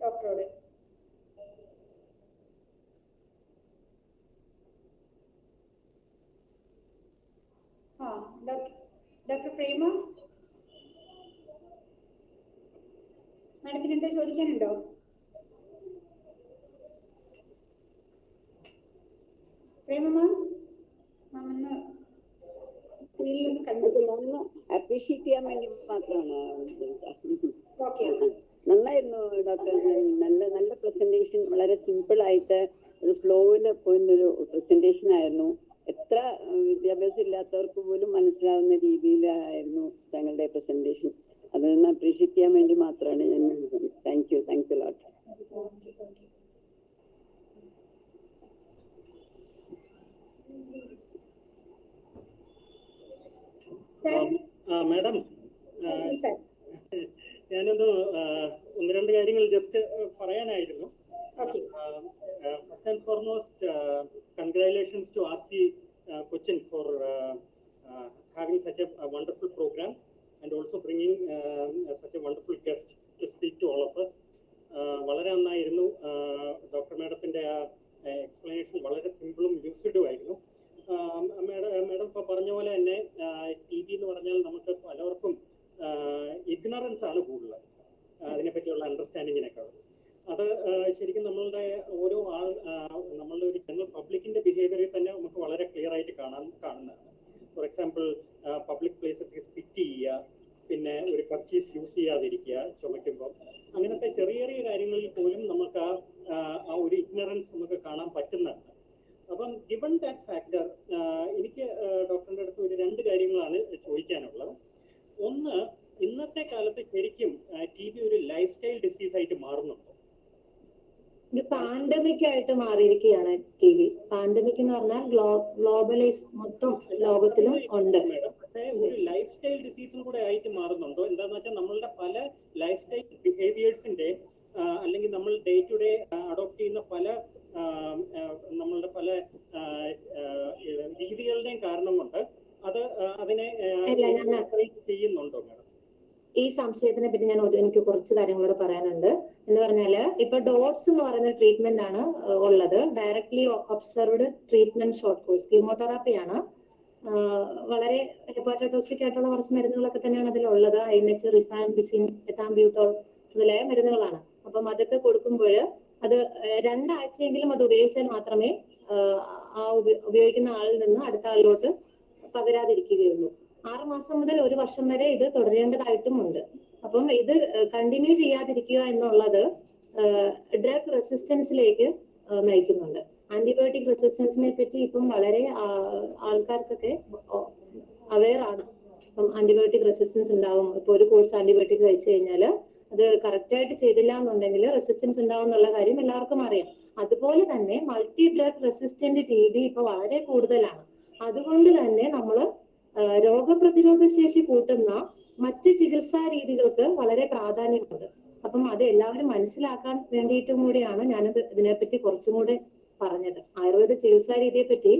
ഡോക്ടറോട്. ആ ഡോക്ടർ പ്രേമ? മാഡത്തിന് എന്താ ചോദിക്കാനുണ്ടോ? പ്രേമ മാം? മാം ഒന്ന് സ്ക്രീനിലൊന്ന് കണ്ടു ഞാനൊന്ന് അപ്രീഷിയേറ്റ് ചെയ്യാൻ വേണ്ടി മാത്രമാണ് നന്നായിരുന്നു ഡോക്ടർ നല്ല നല്ല പ്രസന്റേഷൻ വളരെ സിമ്പിൾ ആയിട്ട് ഒരു ഫ്ലോയിൽ പോയിരുന്നൊരു പ്രസന്റേഷൻ ആയിരുന്നു. എത്ര വിദ്യാഭ്യാസം ഇല്ലാത്തവർക്ക് പോലും മനസ്സിലാവുന്ന രീതിയിലായിരുന്നു താങ്കളുടെ പ്രസന്റേഷൻ അതൊന്ന് അപ്രീഷിയേറ്റ് ചെയ്യാൻ വേണ്ടി മാത്രമാണ് ഞാൻ thank you thanks lot madam ഞാനൊന്ന് ഒന്ന് രണ്ട് കാര്യങ്ങൾ just പറയാനായിരുന്നു. First and foremost congratulations to R C Cochin for having such a wonderful program and also bringing such a wonderful guest to speak to all of us വളരെ നന്നായിരുന്നു. Doctor മാഡത്തിന്റെ ആ explanation വളരെ സിമ്പിളും യൂസ്ഡും ആയിരുന്നു. മാഡം മാഡം ഇപ്പൊ പറഞ്ഞ പോലെ തന്നെ ടി എന്ന് പറഞ്ഞാൽ നമുക്ക് പലർക്കും ഇഗ്നറൻസ് ആണ് കൂടുതൽ അതിനെ പറ്റിയുള്ള അണ്ടർസ്റ്റാൻഡിങ്ങിനൊക്കെ അത് ശരിക്കും നമ്മളുടെ ഓരോ ആൾ നമ്മളുടെ ഒരു ജനറൽ പബ്ലിക്കിന്റെ ബിഹേവിയറിൽ തന്നെ നമുക്ക് വളരെ ക്ലിയർ ആയിട്ട് കാണാൻ കാണുന്നതാണ്. For example public places spit ചെയ്യുക പിന്നെ ഒരു കർച്ചീഫ് യൂസ് ചെയ്യാതിരിക്കുക ചുമയ്ക്കുമ്പോൾ അങ്ങനത്തെ ചെറിയ ചെറിയ കാര്യങ്ങളിൽ പോലും നമുക്ക് ആ ഒരു ഇഗ്നറൻസ് നമുക്ക് കാണാൻ പറ്റുന്നുണ്ട് അപ്പം ഗിവൺ ദാറ്റ് ഫാക്ടർ എനിക്ക് ഡോക്ടറിന്റെ അടുത്ത് ഒരു രണ്ട് കാര്യങ്ങളാണ് ചോദിക്കാനുള്ളത്. ഒന്ന് ഇന്നത്തെ കാലത്ത് ശരിക്കും ടി ബി ഒരു ലൈഫ് സ്റ്റൈൽ ഡിസീസ് ആയിട്ട് മാറുന്നുണ്ടോ? ഒരു പാൻഡമിക് ആയിട്ട് മാറിയിരിക്കുകയാണ് ടി വി പാൻഡമിക് എന്ന് പറഞ്ഞാൽ ഗ്ലോബലൈസ് മൊത്തം ലോകത്തിലും ഉണ്ട്. ഒരു ലൈഫ് സ്റ്റൈൽ ഡിസീസും കൂടെ ആയിട്ട് മാറുന്നുണ്ടോ? എന്താന്ന് വെച്ചാൽ നമ്മളുടെ പല ലൈഫ് സ്റ്റൈൽ ബിഹേവിയേഴ്സിന്റെ അല്ലെങ്കിൽ നമ്മൾ ഡേ ടു ഡേ അഡോപ്റ്റ് ചെയ്യുന്ന പല നമ്മളുടെ പല രീതികളുടെയും കാരണം കൊണ്ട് അത് അതിനെ ചെയ്യുന്നുണ്ടോ മാഡം? ഈ സംശയത്തിനെ പറ്റി ഞാൻ എനിക്ക് കുറച്ച് കാര്യങ്ങളോട് പറയാനുണ്ട്. എന്ന് പറഞ്ഞാൽ ഇപ്പൊ ഡോട്ട്സ് എന്ന് പറയുന്ന ട്രീറ്റ്മെന്റ് ആണ് ഉള്ളത്. Directly observed treatment short course chemotherapy ആണ്. വളരെ ഹെപ്പാറ്റോക്സിക് ആയിട്ടുള്ള കുറച്ച് മരുന്നുകളൊക്കെ തന്നെയാണ് അതിലുള്ളത്. I N H rifampicin ethambutol മുതലായ മരുന്നുകളാണ്. അപ്പം അതൊക്കെ കൊടുക്കുമ്പോൾ അത് രണ്ടാഴ്ചയെങ്കിലും അത് ഉപയോഗിച്ചാൽ മാത്രമേ ആ ഉപ- ഉപയോഗിക്കുന്ന ആളിൽ നിന്ന് അടുത്ത ആളിലോട്ട് പകരാതിരിക്കുകയുള്ളൂ. ആറ് മാസം മുതൽ ഒരു വർഷം വരെ ഇത് തുടരേണ്ടതായിട്ടും ഉണ്ട്. അപ്പം ഇത് കണ്ടിന്യൂ ചെയ്യാതിരിക്കുക എന്നുള്ളത് ഡ്രഗ് റെസിസ്റ്റൻസിലേക്ക് നയിക്കുന്നുണ്ട്. ആന്റിബയോട്ടിക് റെസിസ്റ്റൻസിനെ പറ്റി ഇപ്പം വളരെ ആൾക്കാർക്കൊക്കെ അവെയർ ആണ്. ഇപ്പം ആന്റിബയോട്ടിക് റെസിസ്റ്റൻസ് ഉണ്ടാവും. ഇപ്പൊ ഒരു കോഴ്സ് ആന്റിബയോട്ടിക് കഴിച്ചു കഴിഞ്ഞാൽ അത് കറക്റ്റ് ആയിട്ട് ചെയ്തില്ല എന്നുണ്ടെങ്കിൽ റെസിസ്റ്റൻസ് ഉണ്ടാവും എന്നുള്ള കാര്യം എല്ലാവർക്കും അറിയാം. അതുപോലെ തന്നെ മൾട്ടി ഡ്രഗ് റെസിസ്റ്റന്റ് ബി ഇപ്പൊ വളരെ കൂടുതലാണ്. അതുകൊണ്ട് തന്നെ നമ്മൾ രോഗപ്രതിരോധ ശേഷി കൂട്ടുന്ന മറ്റ് ചികിത്സാ രീതികൾക്ക് വളരെ പ്രാധാന്യമുണ്ട്. അപ്പം അത് എല്ലാവരും മനസ്സിലാക്കാൻ വേണ്ടിയിട്ടും കൂടിയാണ് ഞാനത് ഇതിനെപ്പറ്റി കുറച്ചും കൂടെ പറഞ്ഞത്. ആയുർവേദ ചികിത്സാ രീതിയെ പറ്റി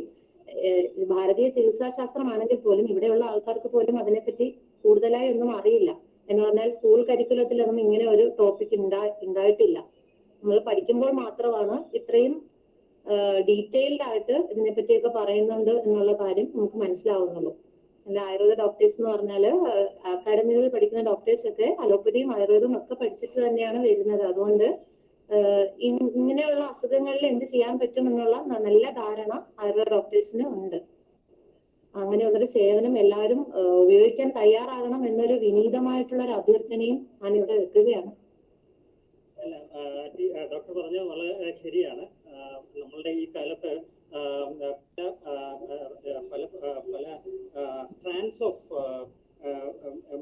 ഭാരതീയ ചികിത്സാ ശാസ്ത്രമാണെങ്കിൽ പോലും ഇവിടെയുള്ള ആൾക്കാർക്ക് പോലും അതിനെപ്പറ്റി കൂടുതലായി ഒന്നും അറിയില്ല. എന്ന് പറഞ്ഞാൽ സ്കൂൾ കരിക്കുലത്തിലൊന്നും ഇങ്ങനെ ഒരു ടോപ്പിക് ഉണ്ടാ ഉണ്ടായിട്ടില്ല നമ്മൾ പഠിക്കുമ്പോൾ മാത്രമാണ് ഇത്രയും ഡീറ്റെയിൽഡ് ആയിട്ട് ഇതിനെപ്പറ്റിയൊക്കെ പറയുന്നുണ്ട് എന്നുള്ള കാര്യം നമുക്ക് മനസ്സിലാവുന്നുള്ളൂ. അല്ല ആയുർവേദ ഡോക്ടേഴ്സ് എന്ന് പറഞ്ഞാൽ അക്കാഡമികളിൽ പഠിക്കുന്ന ഡോക്ടേഴ്സ് ഒക്കെ അലോപ്പതിയും ആയുർവേദവും ഒക്കെ പഠിച്ചിട്ട് തന്നെയാണ് വരുന്നത്. അതുകൊണ്ട് ഇങ്ങനെയുള്ള അസുഖങ്ങളിൽ എന്ത് ചെയ്യാൻ പറ്റും എന്നുള്ള നല്ല ധാരണ ആയുർവേദ ഡോക്ടേഴ്സിന് ഉണ്ട്. അങ്ങനെയുള്ളൊരു സേവനം എല്ലാവരും ഉപയോഗിക്കാൻ തയ്യാറാകണം എന്നൊരു വിനീതമായിട്ടുള്ള ഒരു അഭ്യർത്ഥനയും ഞാൻ ഇവിടെ വെക്കുകയാണ് ഡോക്ടർ പറഞ്ഞത് വളരെ ശരിയാണ് ആ, നമ്മളുടെ ഈ കാലത്ത് ആ, പല ആ, ആ, പല ആ, പല സ്ട്രാൻഡ്സ് ഓഫ്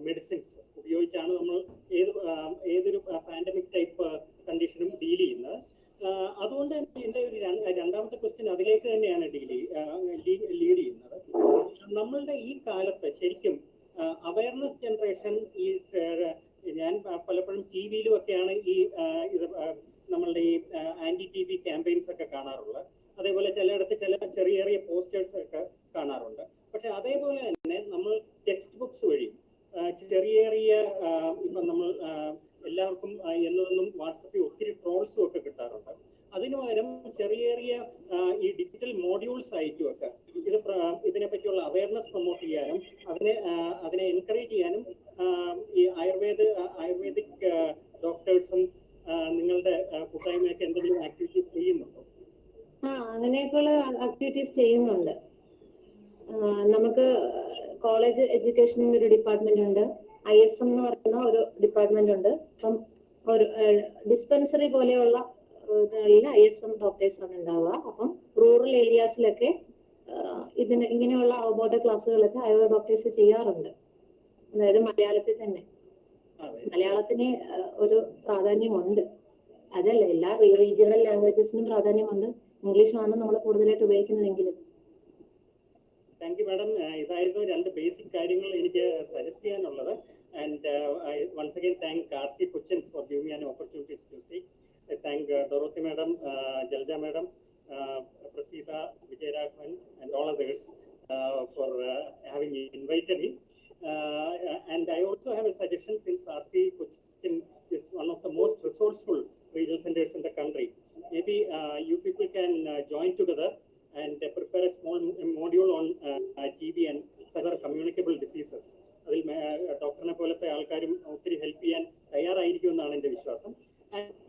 മെഡിസിൻസ് ഉപയോഗിച്ചാണ് നമ്മൾ ഏത് ആ, ഏതൊരു പാൻഡമിക് ടൈപ്പ് കണ്ടീഷനും ഡീൽ ചെയ്യുന്നത് ആ, അതുകൊണ്ട് തന്നെ എന്റെ ഒരു രണ്ട്- രണ്ടാമത്തെ ക്വസ്റ്റ്യൻ അതിലേക്ക് തന്നെയാണ് ഡീൽ ലീഡ് ചെയ്യുന്നത് നമ്മളുടെ ഈ കാലത്ത് ശരിക്കും അവയർനെസ് ജനറേഷൻ ഈ ആ, ഞാൻ പ- പലപ്പോഴും ടി വിയിലും ഒക്കെയാണ് ഈ ആ, ഇത് ആ, നമ്മളുടെ ഈ ആന്റി ടി ബി ക്യാമ്പയിൻസ് ഒക്കെ കാണാറുള്ളത് അതേപോലെ ചിലയിടത്ത് ചില ചെറിയ ചെറിയ പോസ്റ്റേഴ്സ് ഒക്കെ കാണാറുണ്ട് പക്ഷെ അതേപോലെ തന്നെ നമ്മൾ ടെക്സ്റ്റ് ബുക്സ് വഴി ആ, ചെറിയ ചെറിയ ആ, ഇപ്പം നമ്മൾ ആ, എല്ലാവർക്കും ആ, എന്നതൊന്നും വാട്സപ്പിൽ ഒത്തിരി ട്രോൾസും ഒക്കെ കിട്ടാറുണ്ട് അതിനു പകരം ചെറിയ ചെറിയ ആ, ഈ ഡിജിറ്റൽ മോഡ്യൂൾസ് ആയിട്ടും ഒക്കെ ഇത് പ്ര- ഇതിനെ പറ്റിയുള്ള അവയർനെസ് പ്രൊമോട്ട് ചെയ്യാനും അതിനെ ആ, അതിനെ എൻകറേജ് ചെയ്യാനും ആ, ഈ ആയുർവേദ ആയുർവേദിക് ഡോക്ടേഴ്സും നിങ്ങളുടെ ആ, കൂട്ടായ്മയൊക്കെ എന്തെങ്കിലും ആക്ടിവിറ്റീസ് ചെയ്യുന്നുണ്ടോ ആ അങ്ങനെയൊക്കെയുള്ള ആക്ടിവിറ്റീസ് ചെയ്യുന്നുണ്ട് ആ, നമുക്ക് കോളേജ് എഡ്യൂക്കേഷനിൽ ഒരു ഡിപ്പാർട്ട്മെന്റ് ഉണ്ട് ഐ എസ് എം എന്ന് പറയുന്ന ഒരു ഡിപ്പാർട്ട്മെന്റ് ഉണ്ട് അപ്പം ഒരു ഡിസ്പെൻസറി പോലെയുള്ള ഐ എസ് എം ഡോക്ടേഴ്സ് ആണ് ഉണ്ടാവുക അപ്പം റൂറൽ ഏരിയാസിലൊക്കെ ഇതിന് ഇങ്ങനെയുള്ള അവബോധ ക്ലാസ്സുകളൊക്കെ ആയുർവേദ ഡോക്ടേഴ്സ് ചെയ്യാറുണ്ട് അതായത് മലയാളത്തിൽ തന്നെ അതെ മലയാളത്തിന് ആ, ഒരു പ്രാധാന്യമുണ്ട് അതല്ല എല്ലാ റീജിയണൽ ലാംഗ്വേജസിനും പ്രാധാന്യമുണ്ട് ഇംഗ്ലീഷാണ് നമ്മൾ കൂടുതലായിട്ട് ഉപയോഗിക്കുന്നതെങ്കിലും. താങ്ക് യു മാഡം ഇതായിരുന്നു രണ്ട് ബേസിക് കാര്യങ്ങൾ എനിക്ക് സജസ്റ്റ് ചെയ്യാനുള്ളത്. And I once again thank R C Cochin for giving an opportunities to speak I thank Dorothy madam Jalaja madam Praseetha Vijayaraghavan and all others for having invited me and I also have a suggestion since R C Cochin is one of the most resourceful regional centers in the country. Maybe uh, you people can uh, join together and uh, prepare a small m- module on uh, uh, TB and other communicable diseases. അതിൽ ഡോക്ടറിനെ പോലത്തെ ആൾക്കാരും ഒത്തിരി help ചെയ്യാൻ തയ്യാറായിരിക്കും എന്നാണ് എൻ്റെ വിശ്വാസം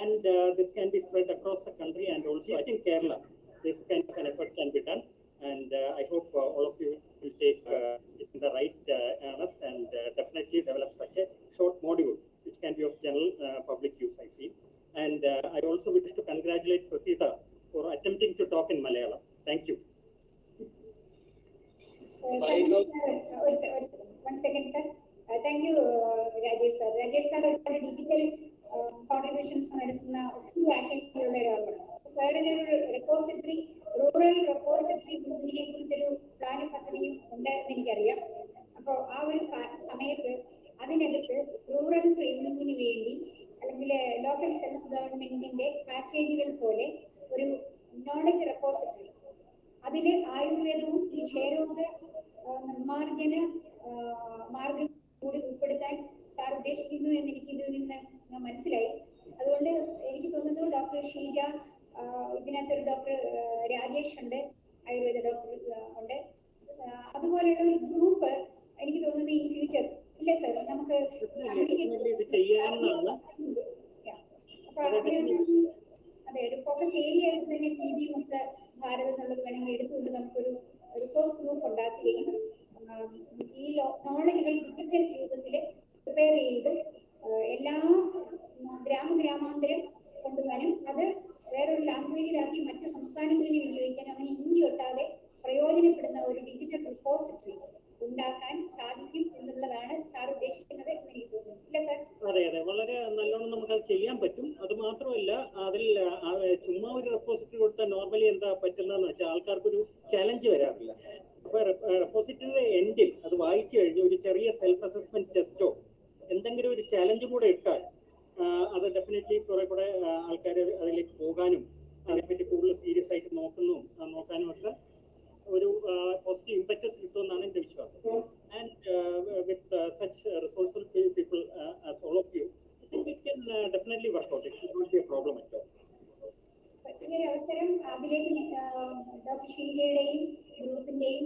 and this can be spread across the country and also in Kerala this kind of an effort can be done and uh, I hope uh, all of you will take uh, it in the right uh, earnest and uh, definitely develop such a short module which can be of general uh, public use, I feel. And uh, I also wish to congratulate Prasita for attempting to talk in Malayalam. Thank you. One second sir thank you Rajesh sir Rajesh sir ഒരുപാട് digital contributions നടത്തുന്ന ഒത്തിരി ആശങ്കയുള്ള ഒരാളാണ് സാറിന് ഒരു repository rural repository ബിസിനെ കുറിച്ചൊരു plan പദ്ധതിയും ഉണ്ട് എന്ന് എനിക്കറിയാം അപ്പോൾ ആ ഒരു കാ- സമയത്ത് അതിനകത്ത് റൂറൽ ട്രെയിനിങ്ങിന് വേണ്ടി അല്ലെങ്കിൽ ലോക്കൽ സെൽഫ് ഗവൺമെന്റിന്റെ പാക്കേജുകൾ പോലെ ഒരു നോളജ് റെപ്പോസിറ്ററി അതിൽ ആയുർവേദവും ഈ ക്ഷയരോഗ നിർമാർജന മാർഗം കൂടി ഉൾപ്പെടുത്താൻ സാർ ഉദ്ദേശിക്കുന്നു എന്ന് എനിക്ക് ഇതിൽ നിന്ന് മനസ്സിലായി. അതുകൊണ്ട് എനിക്ക് തോന്നുന്നു ഡോക്ടർ ഷീജ ഇതിനകത്തൊരു ഡോക്ടർ രാജേഷ് ഉണ്ട് ആയുർവേദ ഡോക്ടർ ഉണ്ട്. അതുപോലെയുള്ള ഒരു ഗ്രൂപ്പ് എനിക്ക് തോന്നുന്നു ഇൻ ഫ്യൂച്ചർ ഇല്ല സർ നമുക്ക്. അതെ ഒരു ഫോക്കസ് ഏരിയ ആയിട്ട് തന്നെ ടി ബി മുക്ത ഭാരത് എന്നുള്ളത് വേണമെങ്കിൽ എടുത്തുകൊണ്ട് നമുക്കൊരു റിസോഴ്സ് ഗ്രൂപ്പ് ഉണ്ടാക്കുകയും ഈ നോളജുകൾ ഡിജിറ്റൽ രൂപത്തിൽ പ്രിപ്പയർ ചെയ്ത് എല്ലാ ഗ്രാമ ഗ്രാമാന്തരം കൊണ്ടുവരാനും അത് വേറൊരു ലാംഗ്വേജിലാക്കി മറ്റു സംസ്ഥാനങ്ങളിൽ ഉപയോഗിക്കാനും അങ്ങനെ ഇന്ത്യ ഒട്ടാതെ പ്രയോജനപ്പെടുന്ന ഒരു ഡിജിറ്റൽ റിപ്പോസിറ്ററി ഉണ്ടാക്കാൻ സാധിക്കും എന്നുള്ളതാണ് സാർ ഉദ്ദേശിക്കുന്നത് എന്ന് എനിക്ക് തോന്നുന്നു. ഇല്ല സാർ? അതെ അതെ. വളരെ നല്ലോണം നമുക്ക് അത് ചെയ്യാൻ പറ്റും. അത് മാത്രമല്ല അതിൽ ചുമ്മാ ഒരു റെപ്പോസിറ്ററി കൊടുത്താൽ നോർമലി എന്താ പറ്റുന്നതെന്ന് വെച്ചാൽ ആൾക്കാർക്കൊരു ചലഞ്ച് വരാറില്ല. അപ്പൊ റെപ്പോസിറ്ററിയുടെ എൻഡിൽ അത് വായിച്ചു കഴിഞ്ഞ് ഒരു ചെറിയ സെൽഫ് അസസ്മെന്റ് ടെസ്റ്റോ എന്തെങ്കിലും ഒരു ചലഞ്ച് കൂടെ ഇട്ടാൽ അത് ഡെഫിനറ്റ്ലി കുറെ കൂടെ ആൾക്കാർ അതിലേക്ക് പോകാനും അതിനെപ്പറ്റി കൂടുതൽ സീരിയസ് ആയിട്ട് നോക്കുന്നു നോക്കാനും ഒക്കെ ഒരു പോസിറ്റീവ് ഇമ്പക്റ്റസ് കിട്ടുമെന്നാണ് എന്റെ വിശ്വാസം. And with such resourceful people as all of you we can definitely work out it should be a problem at all ഒരു അവസരം അതിലേക്ക് ഡോക്ടർ ഷീലയുടെയും ഗ്രൂപ്പിന്റെയും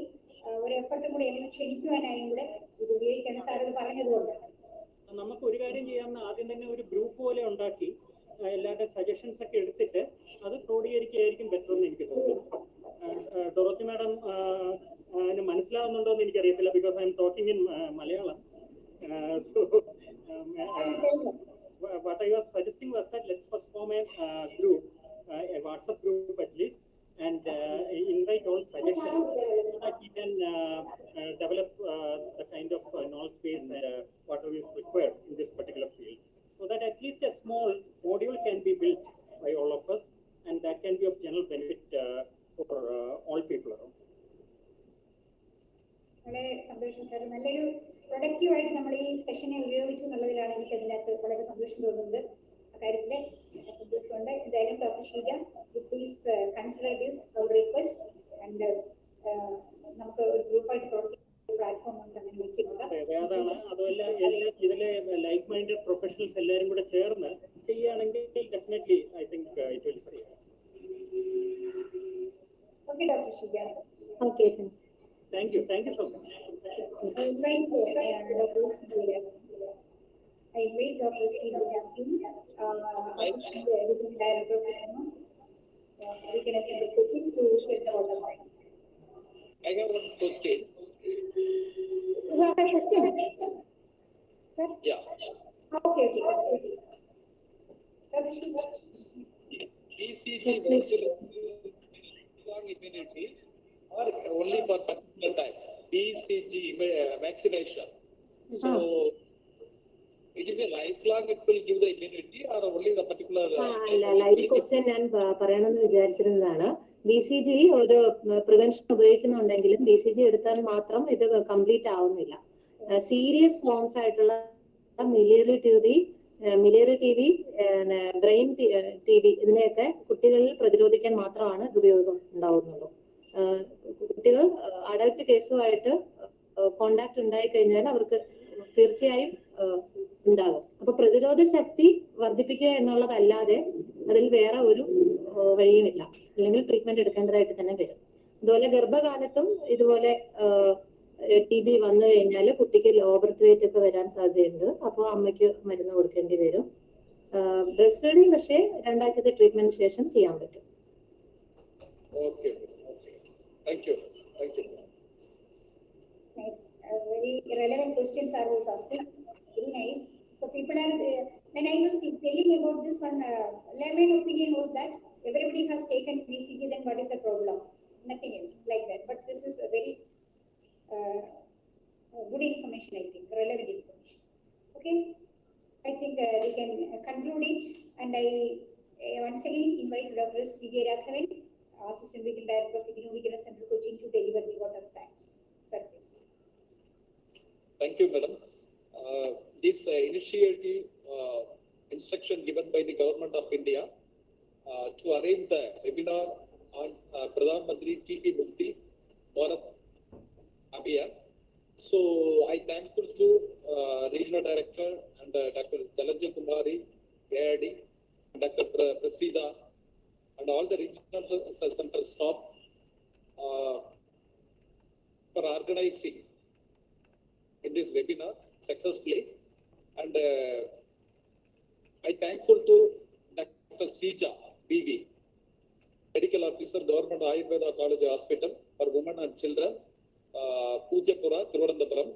ഒരു എഫർട്ടും കൂടെ എന്നെ ക്ഷണിക്കുവാനായും കൂടെ ഇത് ഉപയോഗിക്കണം സാർ ഇത് പറഞ്ഞതുകൊണ്ട്. നമുക്ക് ഒരു കാര്യം ചെയ്യാമെന്ന് ആദ്യം തന്നെ ഒരു ഗ്രൂപ്പ് പോലെ ഉണ്ടാക്കി എല്ലാവരുടെ സജഷൻസ് ഒക്കെ എടുത്തിട്ട് അത് ക്രോഡീകരിക്കുകയായിരിക്കും ബെറ്റർ എന്ന് എനിക്ക് തോന്നുന്നു. ഡൊറോത്തി മാഡം മനസ്സിലാവുന്നുണ്ടോ എന്ന് എനിക്കറിയത്തില്ല. Because I'm talking in Malayalam so what I was suggesting was that let's first form a uh, group, uh, a WhatsApp group at least, and uh, invite all suggestions so that we can uh, uh, develop uh, the kind of uh, knowledge base and uh, whatever is required in this particular field. So that at least a small module can be built by all of us, and that can be of general benefit uh, for uh, all people around. വളരെ സന്തോഷം sir നല്ലൊരു പ്രൊഡക്റ്റീവായിട്ട് നമ്മൾ ഈ സെഷനെ ഉപയോഗിച്ചു എന്നുള്ളതിലാണ് എനിക്ക് അതിനകത്ത് വളരെ സന്തോഷം തോന്നുന്നത് അക്കാര്യത്തിൽ സന്തോഷമുണ്ട് എന്തായാലും doctor Sheeja please consider this our request and നമുക്ക് ഒരു ഗ്രൂപ്പായിട്ട് പ്രവർത്തിക്കുന്ന പ്ലാറ്റ്ഫോം ഉണ്ട് അങ്ങനെ വെക്കുന്നത് അതെ അതെ അതാണ് അതുമല്ല എല്ലാ ഇതിലെ ലൈക്ക് മൈൻഡഡ് പ്രൊഫഷണൽസ് എല്ലാവരും കൂടെ ചേർന്ന് ചെയ്യുകയാണെങ്കിൽ definitely I think it will say okay doctor Sheeja okay thank you thank you so much I invite uh, Dr. Sri I invite Dr. Sri Jaskin, uh, Assistant Editing Director of Cinema. Uh, we can assign the coaching to get the order points. I have one question. You have a question? Sir? Yeah. Okay, okay, okay. Dr. Sri, BCG Yes, please. long immunity or only for particular type, BCG vaccination. So it is a lifelong it will give the immunity or only the particular. uh, അല്ല അല്ല ഈ question ഞാൻ പ- പറയണമെന്ന് വിചാരിച്ചിരുന്നതാണ്. B C G ഒരു prevention ഉപയോഗിക്കുന്നുണ്ടെങ്കിലും B C G എടുത്താൽ മാത്രം ഇത് കംപ്ലീറ്റ് ആവുന്നില്ല. സീരിയസ് ഫോംസ് ആയിട്ടുള്ള miliary T B miliary T B brain T B ഇതിനെയൊക്കെ കുട്ടികളിൽ പ്രതിരോധിക്കാൻ മാത്രമാണ് ഇത് ഉപയോഗം ഉണ്ടാവുന്നുള്ളൂ. കുട്ടികൾ അഡൽട്ട് കേസുമായിട്ട് കോണ്ടാക്ട് ഉണ്ടായി കഴിഞ്ഞാൽ അവർക്ക് തീർച്ചയായും ഉണ്ടാകും. അപ്പൊ പ്രതിരോധ ശക്തി വർദ്ധിപ്പിക്കുക എന്നുള്ളതല്ലാതെ അതിൽ വേറെ ഒരു വഴിയുമില്ല. അല്ലെങ്കിൽ ട്രീറ്റ്മെന്റ് എടുക്കേണ്ടതായിട്ട് തന്നെ വരും. അതുപോലെ ഗർഭകാലത്തും ഇതുപോലെ ടി ബി വന്നു കഴിഞ്ഞാൽ കുട്ടിക്ക് ലോ ബർത്ത് വെയിറ്റ് ഒക്കെ വരാൻ സാധ്യതയുണ്ട്. അപ്പോൾ അമ്മയ്ക്ക് മരുന്ന് കൊടുക്കേണ്ടി വരും. ബ്രസ്റ്റ് ഫീഡിങ് പക്ഷേ രണ്ടാഴ്ചത്തെ ട്രീറ്റ്മെന്റിന് ശേഷം ചെയ്യാൻ പറ്റും. Thank you, thank you. Nice. Uh, very relevant questions are also asking. Very nice. So people are, uh, when I was telling about this one, uh, layman opinion was that everybody has taken BCG, then what is the problem? Nothing else like that. But this is a very uh, uh, good information, I think, relevant information. Okay. I think uh, we can uh, conclude it. And I once again invite Dr. S. Vijay Raghavan, Assistant Medical Director of Igno Regional Center Coaching to deliver the vote of thanks. Service. Thank you, madam. Uh, This uh, initiative uh, instruction given by the government of India uh, to arrange the webinar on uh, Pradhan Mantri TP Mukti Bharat Abhiyan. So I thankful to uh, Regional Director and uh, Dr. Jalanja Kumari, AID, Dr. Prasida, and all the regional c- c- center staff uh, for organizing in this webinar successfully. And uh, I thankful to Dr. Sija BV, Medical Officer, Government Ayurveda College Hospital for Women and Children, uh, Pujapura, Thiruvananthapuram.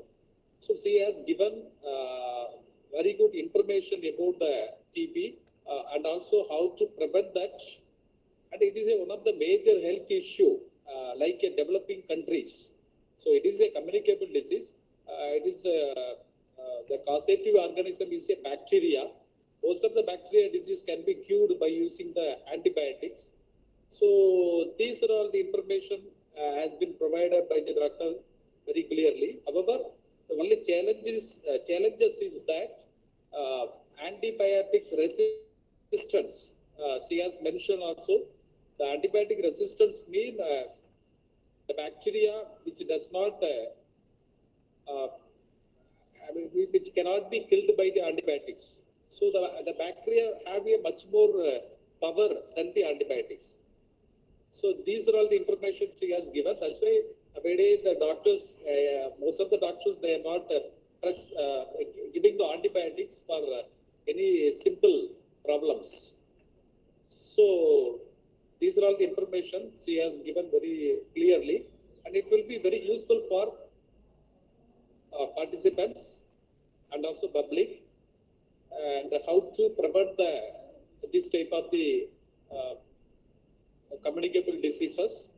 So she has given uh, very good information about the TB uh, and also how to prevent that. And it is a, one of the major health issue, uh, like in developing countries. So it is a communicable disease. Uh, it is uh, uh, the causative organism is a bacteria. Most of the bacteria disease can be cured by using the antibiotics. So these are all the information uh, has been provided by the doctor very clearly. However, the only challenges challenges is that antibiotics resistance. Uh, she has mentioned also the antibiotic resistance mean uh, the bacteria which does not uh, uh, I mean, which cannot be killed by the antibiotics. So the, the bacteria have a much more uh, power than the antibiotics. So these are all the information she has given. That's why every day the doctors, uh, most of the doctors, they are not uh, giving the antibiotics for any simple problems. So these are all the information she has given very clearly, and it will be very useful for uh, participants and also public, and how to prevent the this type of the uh, communicable diseases.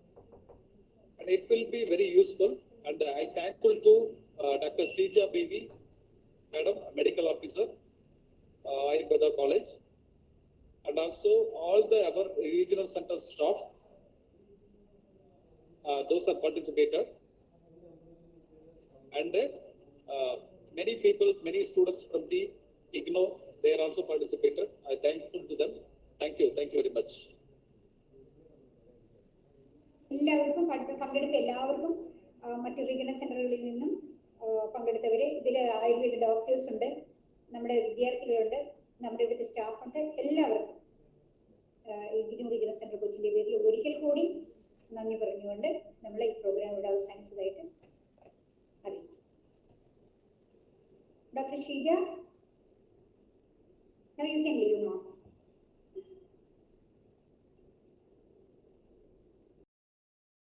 And it will be very useful. And I thankful to uh, Dr. Sija Bibi, Madam, Medical Officer, uh, Ayurveda College, and also all the our regional center staff. Uh, those are participated. And uh, many people, many students from the IGNO, they are also participated. I thank thankful to them. Thank you. Thank you very much. എല്ലാവർക്കും പങ്കെ- പങ്കെടുത്ത എല്ലാവർക്കും മറ്റു regional സെന്ററുകളിൽ നിന്നും പങ്കെടുത്തവരെ ഇതിൽ Ayurveda doctors ഉണ്ട് നമ്മുടെ വിദ്യാർത്ഥികളുണ്ട് നമ്മുടെ ഇവിടുത്തെ സ്റ്റാഫ് ഉണ്ട് എല്ലാവർക്കും ഇഗ്നു റീജിയണൽ സെന്റർ കൊച്ചിന്റെ പേരിൽ ഒരിക്കൽ കൂടി നന്ദി പറഞ്ഞുകൊണ്ട് നമ്മൾ ഈ പ്രോഗ്രാം ഇവിടെ അവസാനിച്ചതായിട്ട് അറിയിക്കും doctor Sheeja you can leave now.